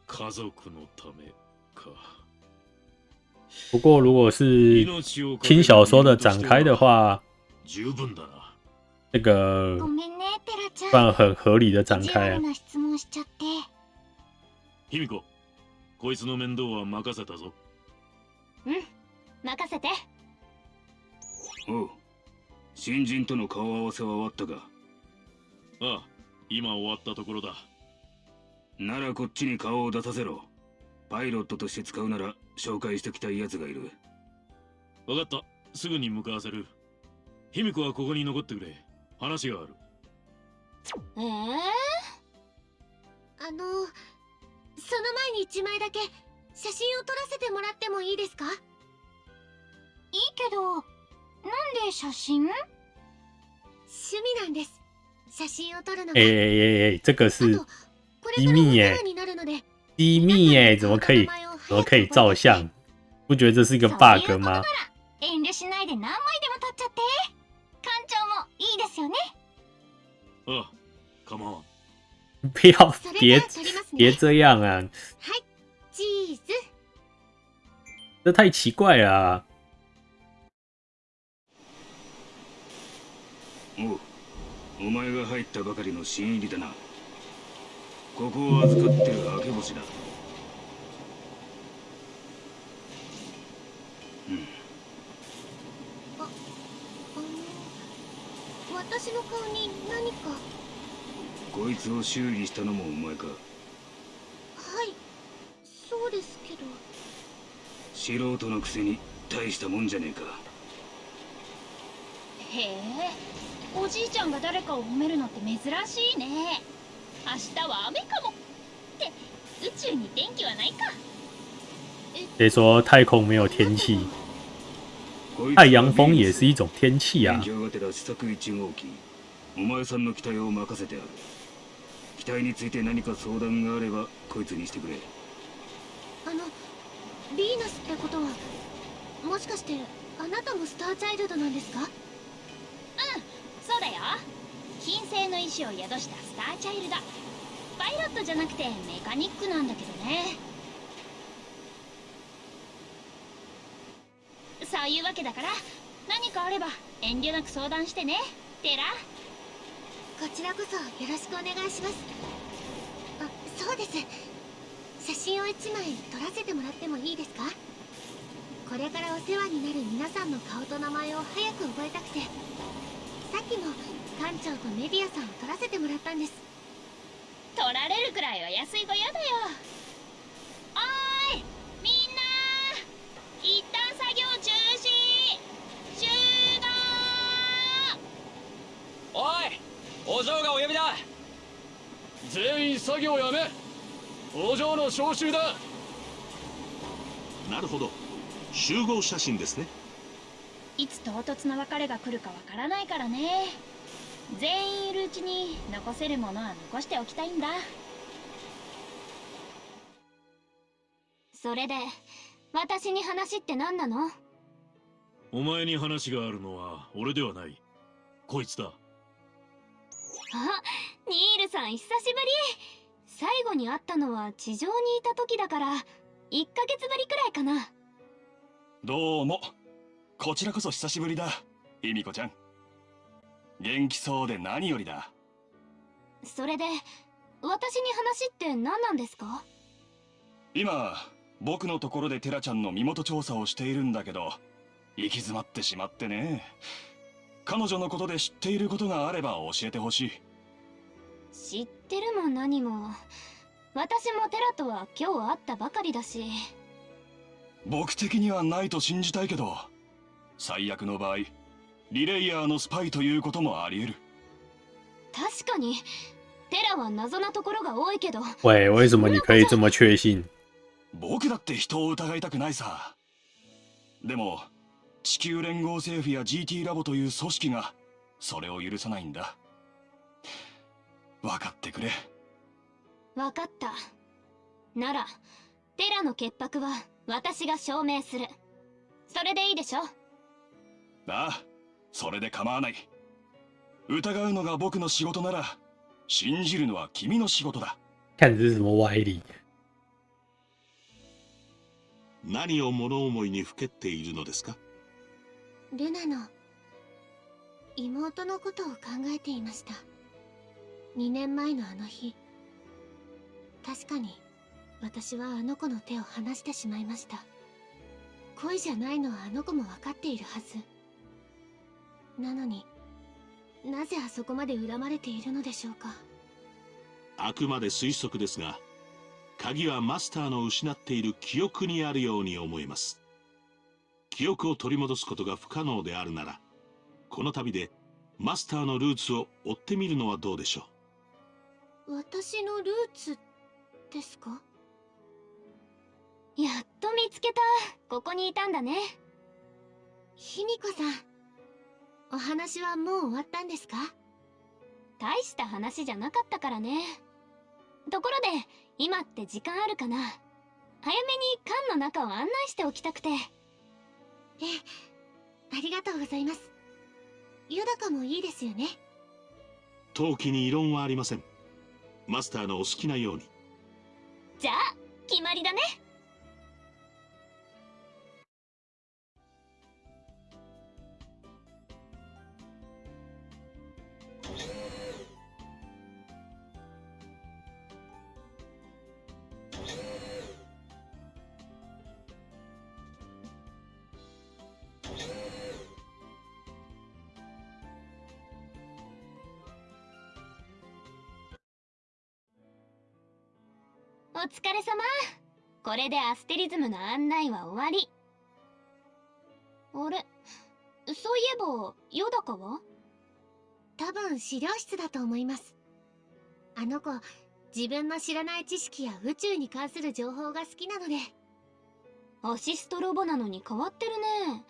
家族のためか。不过如果是轻小说的展开的话，十分だな。 那个ごめんねテラちゃん算很合理的展开啊。悪な質問しちゃって卑弥呼、こいつの面倒は任せたぞ。うん任せておう新人との顔合わせは終わったかああ、今終わったところだ。ならこっちに顔を出させろパイロットとして使うなら紹介しておきたい奴がいるわかった。すぐに向かわせる。卑弥呼はここに残ってくれ。話がある。ええあのその前に一枚だけ写真を撮らせてもらってもいいですか？いいけどなんで写真？趣味なんです。写真を撮るのが、哎哎哎哎，这个是机密耶世話，になるので。机密耶，怎么可以？怎么可以？照相？不觉得这是一个 bug 吗？遠慮しないで何枚でも撮っちゃっていいですよね。ああ、構わん。不要别别这样啊，はい。チーズ。这太奇怪了啊！おう。お前が入ったばかりの新入りだな。ここを預かってる明け星だ私の顔に何か。こいつを修理したのもお前か。はい。そうですけど。素人のくせに大したもんじゃねえか。へえ。おじいちゃんが誰かを褒めるのって珍しいね。明日は雨かも。って宇宙に天気はないか。谁说太空没有天气？太阳风也是一种天气啊。勉。強がてら試作1号機。お前さんの期待を任せてある。期待について何か相談があればこいつにしてくれ。あのヴィーナスってことはもしかしてあなたもスターチャイルドなんですか？そうだよ。金星の石を宿したスターチャイルド。パイロットじゃなくてメカニックなんだけどねそういうわけだから何かあれば遠慮なく相談してね。テラ。こちらこそよろしくお願いします。あそうです。写真を1枚撮らせてもらってもいいですか？これからお世話になる皆さんの顔と名前を早く覚えたくて。さっきも館長とメディアさんを撮らせてもらったんです。取られるくらいは安いご用だよ。おーいみんな。一旦作業中おいお嬢がお呼びだ。全員作業やめ。お嬢の招集だ。なるほど。集合写真ですね。いつ唐突な別れが来るかわからないからね。全員いるうちに残せるものは残しておきたいんだ。それで私に話って何なの？お前に話があるのは俺ではない。こいつだ。あニールさん久しぶり。最後に会ったのは地上にいた時だから1ヶ月ぶりくらいかな。どうも。こちらこそ久しぶりだ卑弥呼ちゃん。元気そうで何よりだ。それで私に話って何なんですか？今僕のところでテラちゃんの身元調査をしているんだけど行き詰まってしまってね彼女のことで知っていることがあれば教えてほしい。知ってるも何も。私もテラとは今日会ったばかりだし。僕的にはないと信じたいけど最悪の場合リレイヤーのスパイということもあり得る。確かに。テラは謎なところが多いけど。喂，为什么你可以这么确信？僕だって人を疑いたくないさ。でも地球連合政府や GT ラボという組織がそれを許さないんだ。分かってくれ。分かった。ならテラの潔白は私が証明する。それでいいでしょ？ああそれで構わない。疑うのが僕の仕事なら信じるのは君の仕事だ。看这是什么歪理何を物思いにふけっているのですか？ルナの妹のことを考えていました。2年前のあの日確かに私はあの子の手を離してしまいました。恋じゃないのはあの子も分かっているはず。なのになぜあそこまで恨まれているのでしょうか。あくまで推測ですが鍵はマスターの失っている記憶にあるように思えます。記憶を取り戻すことが不可能であるならこの旅でマスターのルーツを追ってみるのはどうでしょ私のルーツですか？やっと見つけた。ここにいたんだね。卑弥呼さんお話はもう終わったんですか？大した話じゃなかったからね。ところで今って時間あるかな？早めに缶の中を案内しておきたくてええ。ありがとうございます。ヨダカもいいですよね。陶器に異論はありません。マスターのお好きなように。じゃあ決まりだね疲れ様。これでアステリズムの案内は終わり。あれ？そういえばヨダカは？多分資料室だと思います。あの子自分の知らない知識や宇宙に関する情報が好きなので。アシストロボなのに変わってるね。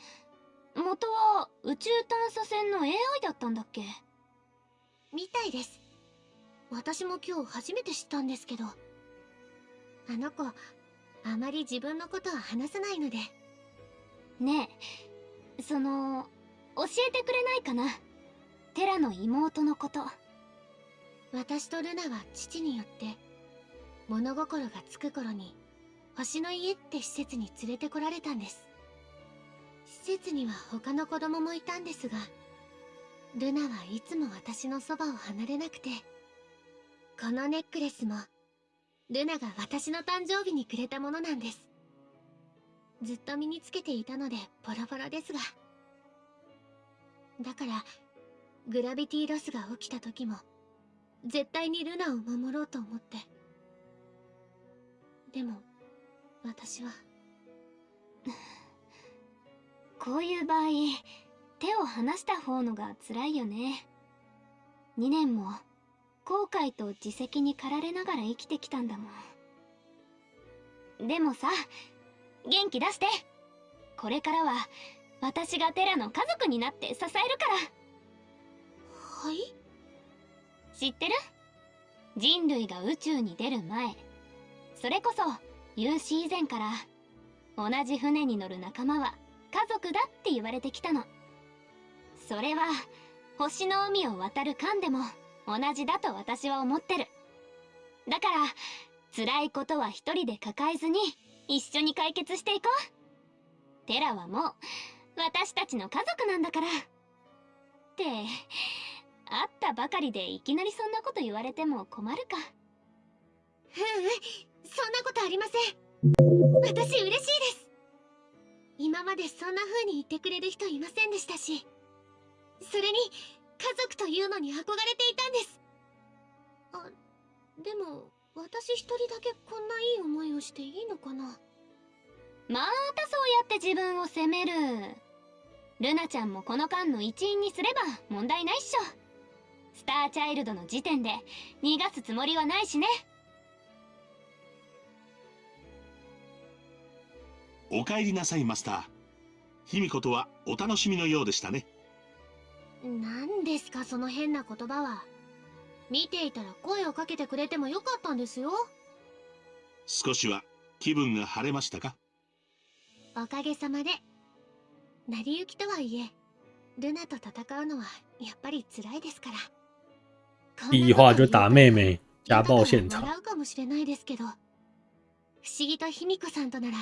元は宇宙探査船の AI だったんだっけ？みたいです。私も今日初めて知ったんですけどあの子あまり自分のことは話さないので。ねえその教えてくれないかな？テラの妹のこと。私とルナは父によって物心がつく頃に星の家って施設に連れてこられたんです。施設には他の子供もいたんですがルナはいつも私のそばを離れなくてこのネックレスもルナが私の誕生日にくれたものなんです。ずっと身につけていたのでボロボロですが。だからグラビティロスが起きた時も絶対にルナを守ろうと思って。でも私はこういう場合手を離した方のが辛いよね。2年も後悔と自責に駆られながら生きてきたんだもん。でもさ元気出して。これからは私がテラの家族になって支えるから。はい？知ってる？人類が宇宙に出る前。それこそ有史以前から同じ船に乗る仲間は家族だって言われてきたの。それは星の海を渡る間でも同じだと私は思ってる。だから辛いことは一人で抱えずに一緒に解決していこう。テラはもう私たちの家族なんだから。って会ったばかりでいきなりそんなこと言われても困るか。ううんそんなことありません。私嬉しいです。今までそんな風に言ってくれる人いませんでしたし。それに家族というのに憧れていたんです。あでも私一人だけこんないい思いをしていいのかな？またそうやって自分を責める。ルナちゃんもこの間の一員にすれば問題ないっしょ。スターチャイルドの時点で逃がすつもりはないしね。お帰りなさいマスター。卑弥呼とはお楽しみのようでしたね何ですかその変な言葉は。見ていたら声をかけてくれてもよかったんですよ。少しは気分が晴れましたか？おかげさまで。成り行きとはいえルナと戦うのはやっぱり辛いですから。第一话就打妹妹，家暴现场。笑うかもしれないですけど。不思議と卑弥呼さんとなら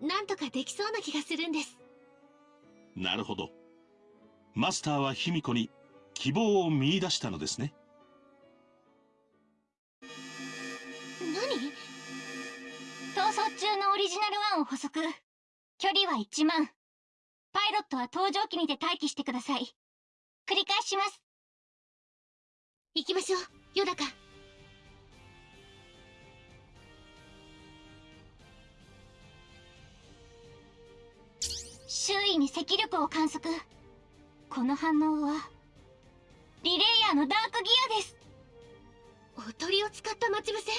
なんとかできそうな気がするんです。なるほどマスターは卑弥呼に希望を見出したのですね。何？逃走中のオリジナル1を補足。距離は1万。パイロットは搭乗機にて待機してください。繰り返します。行きましょう。ヨダカ。周囲に赤力を観測。この反応は？リレイヤーのダークギアです。おとりを使った待ち伏せ？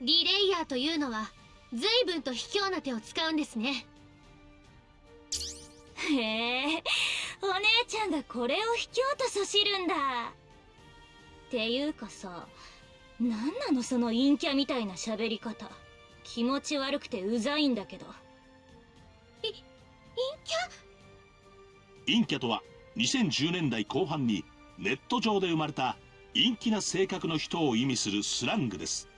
リレイヤーというのは随分と卑怯な手を使うんですね。へえお姉ちゃんがこれを卑怯とそしるんだ。っていうかさ何なのその陰キャみたいな喋り方。気持ち悪くてうざいんだけど。い陰キ陰キャとは2010年代後半にネット上で生まれた陰気な性格の人を意味するスラングです。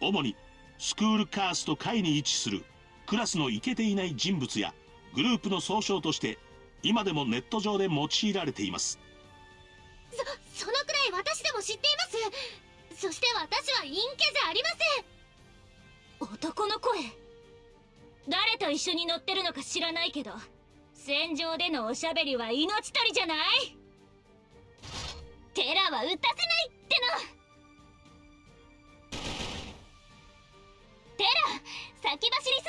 主にスクールカースト下位に位置するクラスのイケていない人物やグループの総称として今でもネット上で用いられています。そそのくらい私でも知っています。そして私は陰キャじゃありません。男の声。誰と一緒に乗ってるのか知らないけど戦場でのおしゃべりは命取りじゃない？テラは撃たせないっての！テラ先走りす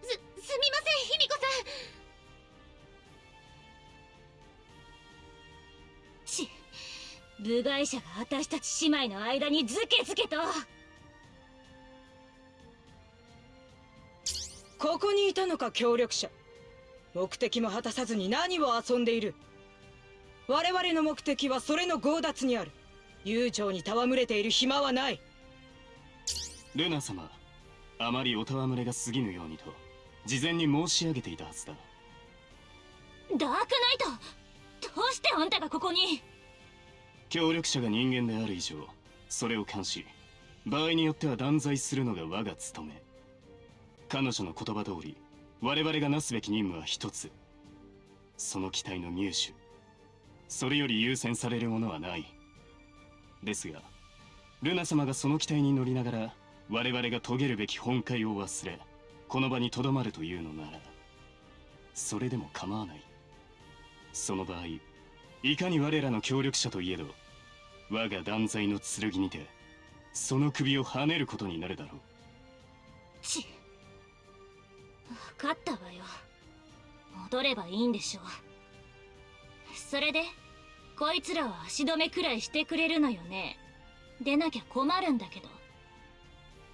ぎ！すすみません卑弥呼さん。ち部外者が私たち姉妹の間にズケズケと。ここにいたのか協力者。目的も果たさずに何を遊んでいる。我々の目的はそれの強奪にある。友情に戯れている暇はない。ルナ様あまりお戯れが過ぎぬようにと事前に申し上げていたはずだ。ダークナイトどうしてあんたがここに？協力者が人間である以上それを監視。場合によっては断罪するのが我が務め彼女の言葉通り我々がなすべき任務は一つ。その機体の入手。それより優先されるものはない。ですがルナ様がその機体に乗りながら我々が遂げるべき本会を忘れこの場にとどまるというのならそれでも構わない。その場合いかに我らの協力者といえど我が断罪の剣にてその首をはねることになるだろう。ち分かったわよ。戻ればいいんでしょう。それでこいつらは足止めくらいしてくれるのよね。出なきゃ困るんだけど。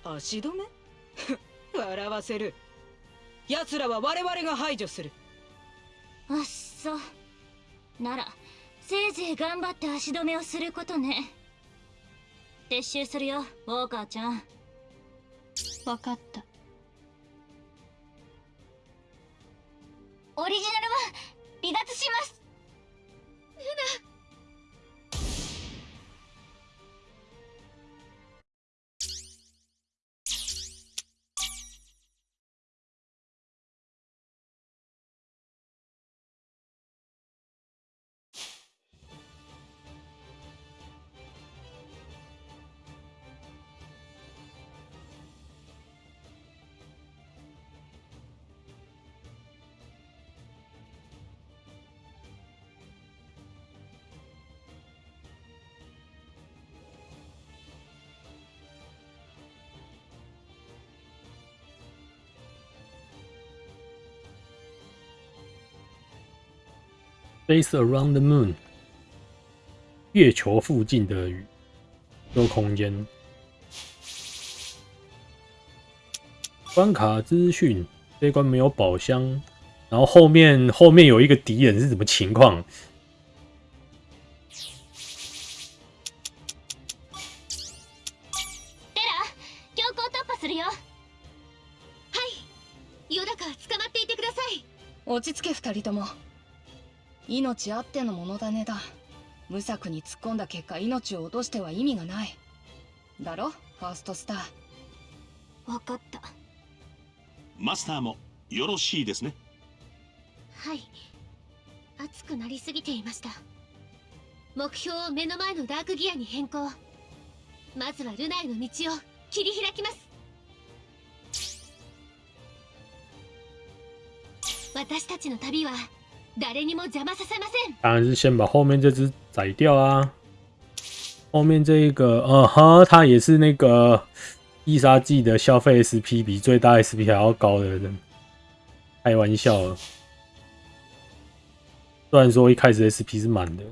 足止め？笑わせる。奴らは我々が排除する。あっそ。ならせいぜい頑張って足止めをすることね。撤収するよウォーカーちゃん。分かったオリジナルは離脱します。ルナ《Base around the moon，月球附近的宇宙空间。关卡资讯：这关没有宝箱，然后后面后面有一个敌人，是什么情况？はい、ヨダカ、捕まっていてください。落ち着け、二人とも。命あってのものだねだ。無策に突っ込んだ結果命を落としては意味がない。だろ？ファーストスター。分かった。マスターもよろしいですね？はい。熱くなりすぎていました。目標を目の前のダークギアに変更。まずはルナへの道を切り開きます。私たちの旅は誰にも邪魔させません当然是先把后面这只宰掉啊。后面这一个，呃呵，它也是那个必杀技的消费 SP 比最大 SP 还要高的人，开玩笑了。虽然说一开始 SP 是满的，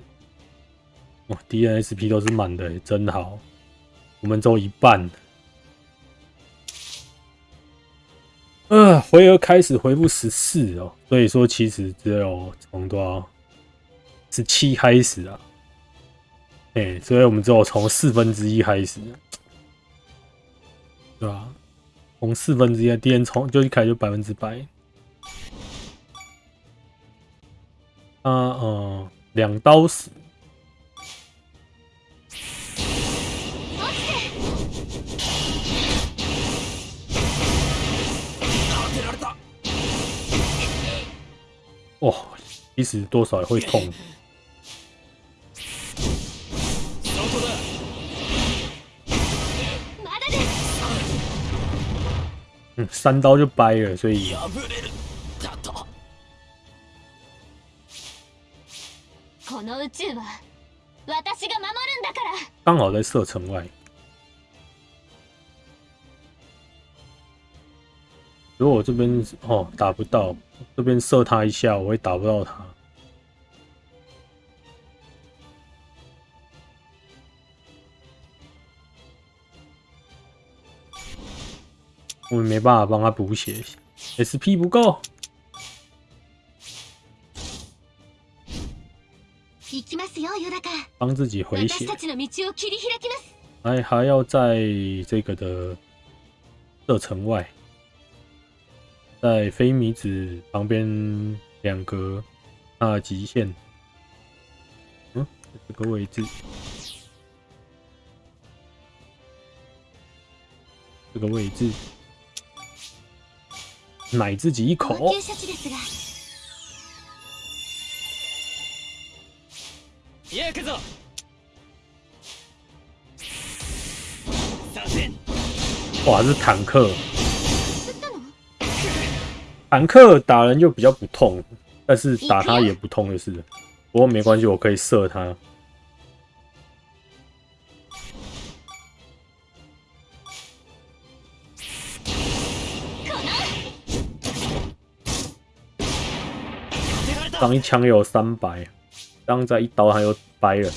哦，敌人 SP 都是满的，真好。我们只有一半。 呃，回合开始回复十四哦，所以说其实只有从多少十七开始啊。哎、所以我们只有从四分之一开始，对吧？从四分之一，敌人从就一开始就百分之百。啊，嗯，两刀死。哇，其实多少也会痛。嗯，三刀就掰了，所以この宇宙は私が守るんだから刚好在射程外。如果我这边哦打不到， 这边射他一下，我会打不到他。我们没办法帮他补血，SP 不够。行きますよヨダカ帮自己回血私たちの道を切り開きます还还要在这个的射程外， 在非米子旁边两格它的极限，嗯，这个位置，这个位置，奶自己一口，応急処置ですが行くぞさせ哇，是坦克， 坦克打人就比较不痛，但是打他也不痛就是了。不过没关系，我可以射他。刚一枪有三百，刚再一刀他又掰了。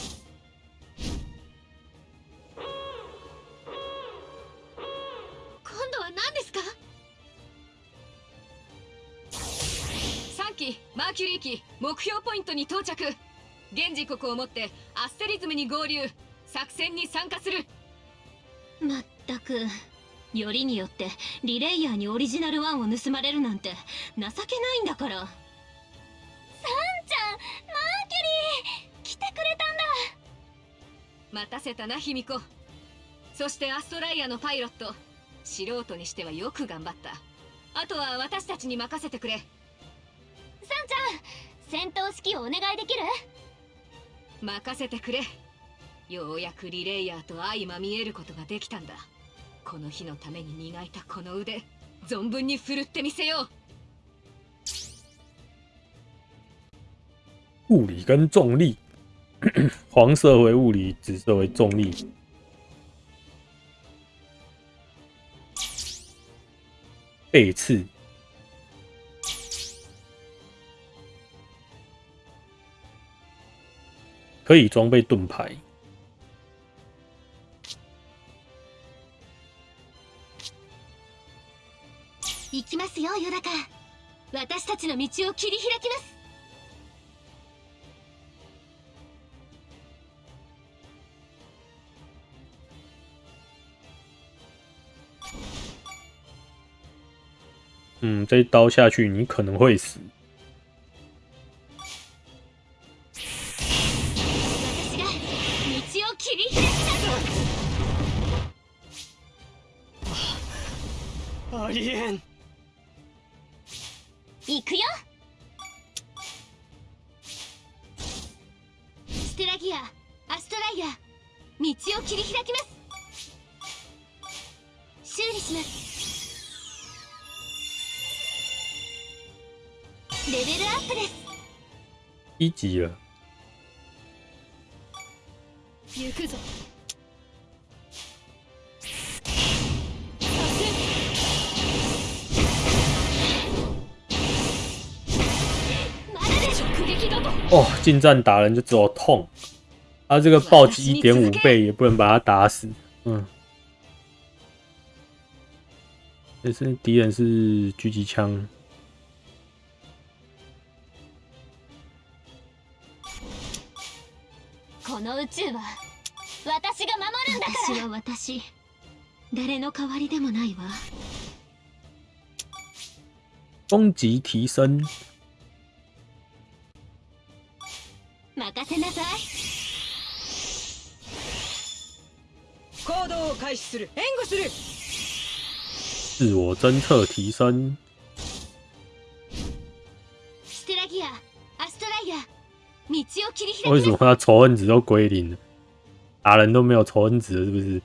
トに到着。現時刻をもってアステリズムに合流。作戦に参加する。まったく。よりによってリレイヤーにオリジナルワンを盗まれるなんて情けないんだから。サンちゃんマーキュリー来てくれたんだ。待たせたな卑弥呼。そしてアストライアのパイロット。素人にしてはよく頑張った。あとは私たちに任せてくれ。サンちゃん戦闘指揮をお願いできる？任せてくれ。ようやくリレイヤーと相まみえることができたんだ。この日のために磨いたこの腕存分に振るってみせよう。物理跟重力，黄色为物理，紫色为重力。背刺，可以装备盾牌。行きますよヨダカ私たちの道を切り開きます 嗯，这一刀下去你可能会死。 近战打人就只有痛，他、这个暴击一点五倍也不能把他打死，嗯。这是敌人是狙击枪，この宇宙は私が守るんだから私は私誰の代わりでもないわ攻击提升， 任せなさい。行動を開始する。援護する。自我侦测提升，ステラギアアストライア。道を切り開为什きます么他仇恨值都归零？了？打人都没有仇恨值了，是不是？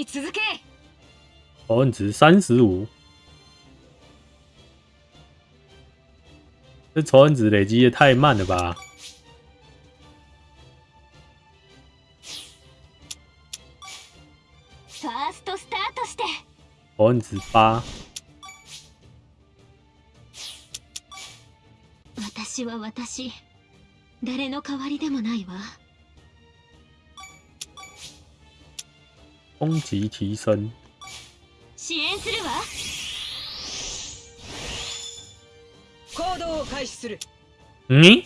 に続け。仇恨值三十五，这仇恨值累积也太慢了吧？ファーストスタートして。仇恨值八，私は私。誰の代わりでもないわ攻击提升，支援するわ行動を開始する嗯，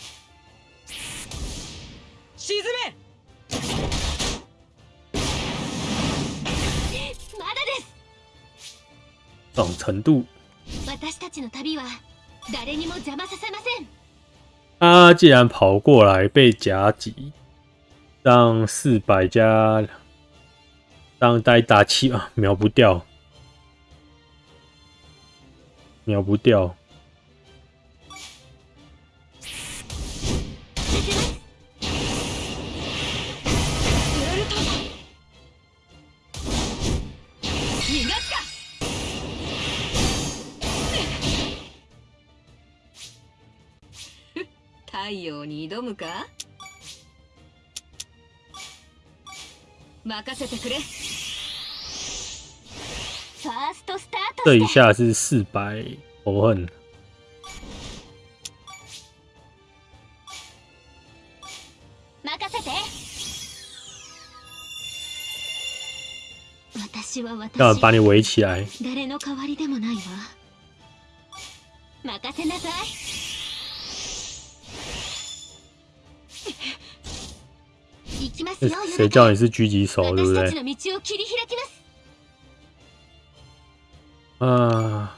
沈めまだです这种程度，私たちの旅は誰にも邪魔させません他既然跑过来被夹击，让四百加， 让大概打七啊，秒不掉，秒不掉。逃がすか太陽に挑むか任せてくれ 这一して下是四百仇恨，任せて私は私要把你围起来。誰の代わりでもないわ任せなさい行きます这よ谁叫你是狙击手，对不私たち对？ の道を切り開きます啊，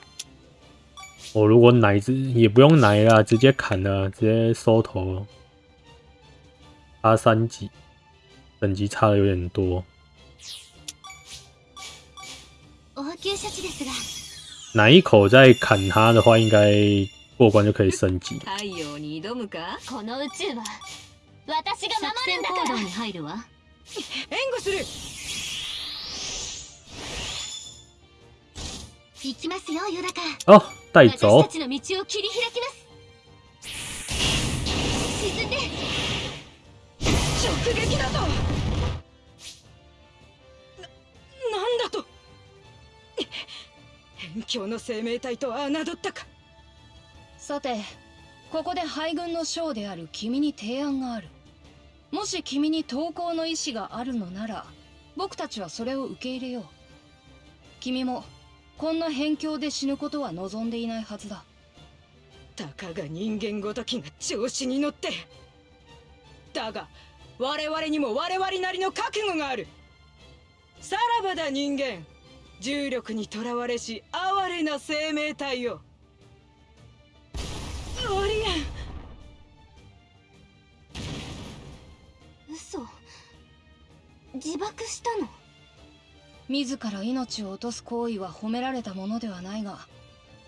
我如果奶子也不用奶啦，直接砍了，直接收头，差三级，等级差的有点多。応急処置ですが哪一口再砍他的话，应该过关就可以升级。 行きますよ夜中。哦，带私走たちの道を切り開きます。沈んで。直撃だと。ななんだと。辺境の生命体と侮ったか。さてここで敗軍の将である君に提案がある。もし君に投降の意志があるのなら僕たちはそれを受け入れよう。君もこんな辺境で死ぬことは望んでいないはずだ。たかが人間ごときが調子に乗って。だが我々にも我々なりの覚悟がある。さらばだ人間。重力にとらわれし哀れな生命体よオリエン嘘。自爆したの？自ら命を落とす行為は褒められたものではないが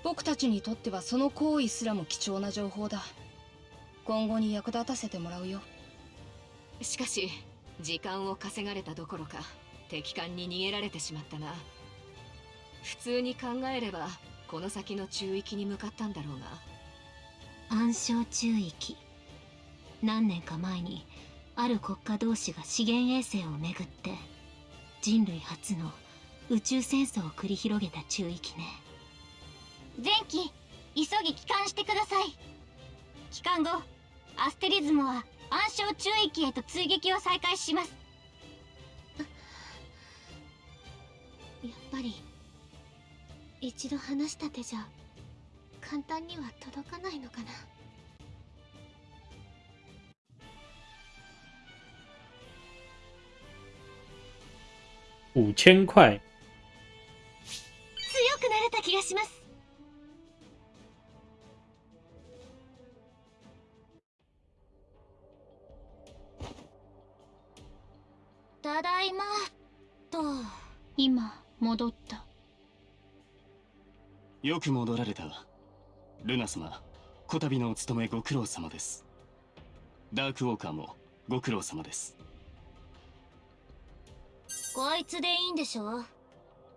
僕たちにとってはその行為すらも貴重な情報だ。今後に役立たせてもらうよ。しかし時間を稼がれたどころか敵艦に逃げられてしまったな。普通に考えればこの先の中域に向かったんだろうが暗礁中域。何年か前にある国家同士が資源衛星をめぐって人類初の宇宙戦争を繰り広げた中域ね。前期急ぎ帰還してください。帰還後アステリズムは暗礁中域へと追撃を再開します。やっぱり一度話した手じゃ簡単には届かないのかな五千块。強くなれた気がします。ただいまと。今戻った。よく戻られたルナ様こたびのお務めご苦労様です。ダークウォーカーもご苦労様ですこいつでいいんでしょ？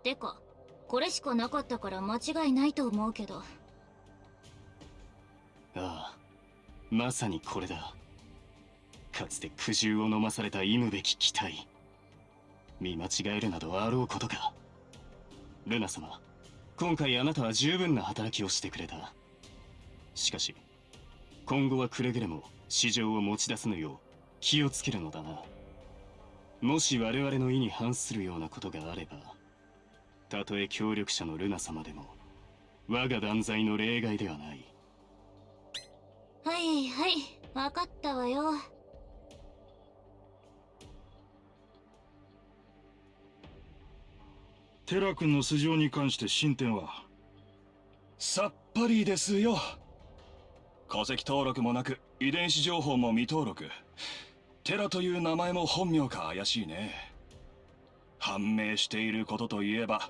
てかこれしかなかったから間違いないと思うけど。ああまさにこれだ。かつて苦渋を飲まされた忌むべき機体見間違えるなどあろうことか。ルナ様今回あなたは十分な働きをしてくれた。しかし今後はくれぐれも市場を持ち出すのよう気をつけるのだな。もし我々の意に反するようなことがあればたとえ協力者のルナ様でも我が断罪の例外ではない。はいはい分かったわよ。テラ君の素性に関して進展はさっぱりですよ。戸籍登録もなく遺伝子情報も未登録テラという名前も本名か怪しいね。判明していることといえば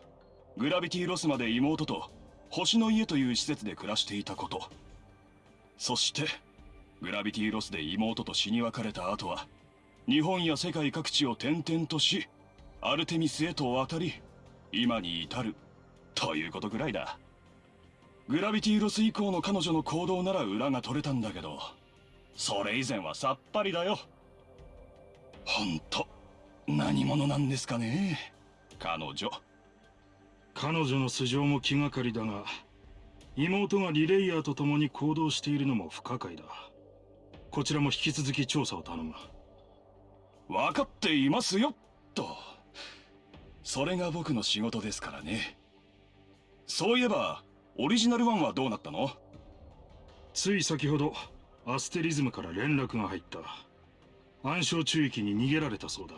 グラビティロスまで妹と星の家という施設で暮らしていたこと。そしてグラビティロスで妹と死に別れた後は日本や世界各地を転々としアルテミスへと渡り今に至るということぐらいだ。グラビティロス以降の彼女の行動なら裏が取れたんだけどそれ以前はさっぱりだよ。ほんと何者なんですかね？彼女。彼女の素性も気がかりだが妹がリレイヤーと共に行動しているのも不可解だ。こちらも引き続き調査を頼む。分かっていますよと。それが僕の仕事ですからね。そういえばオリジナル1はどうなったの？つい先ほどアステリズムから連絡が入った暗礁中域に逃げられたそうだ。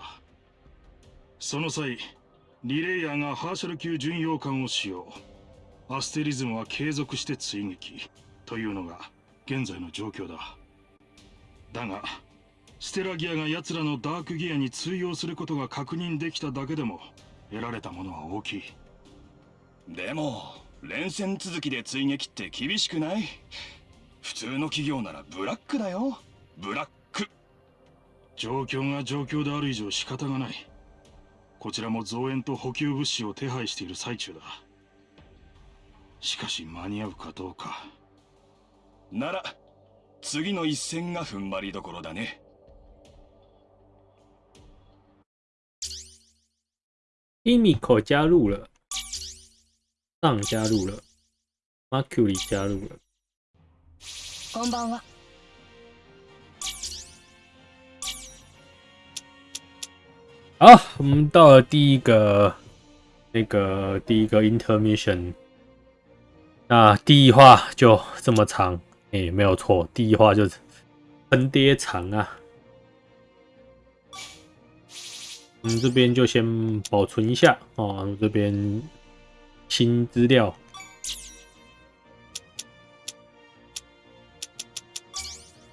その際リレイヤーがハーシャル級巡洋艦を使用。アステリズムは継続して追撃というのが現在の状況だ。だがステラギアが奴らのダークギアに通用することが確認できただけでも得られたものは大きい。でも連戦続きで追撃って厳しくない？普通の企業ならブラックだよ。ブラッ状況が状況である以上仕方がないこちらも増援と補給物資を手配している最中だしかし間に合うかどうかなら次の一戦が踏ん張りどころだね伊米口加入了，上加入了，Mercury 加入了。こんばんは。好，我们到了第一个那个第一个 intermission。那第一话就这么长，哎，没有错，第一话就是坑爹长啊。我们这边就先保存一下哦，这边新资料。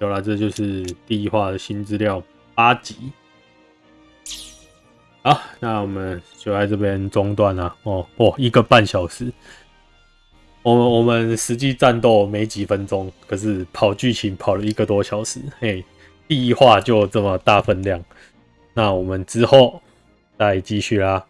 有了，这就是第一话的新资料八集。好，那我们就在这边中断了。哦哦，一个半小时。我们我们实际战斗没几分钟，可是跑剧情跑了一个多小时。嘿，第一话就这么大分量。那我们之后再继续啦。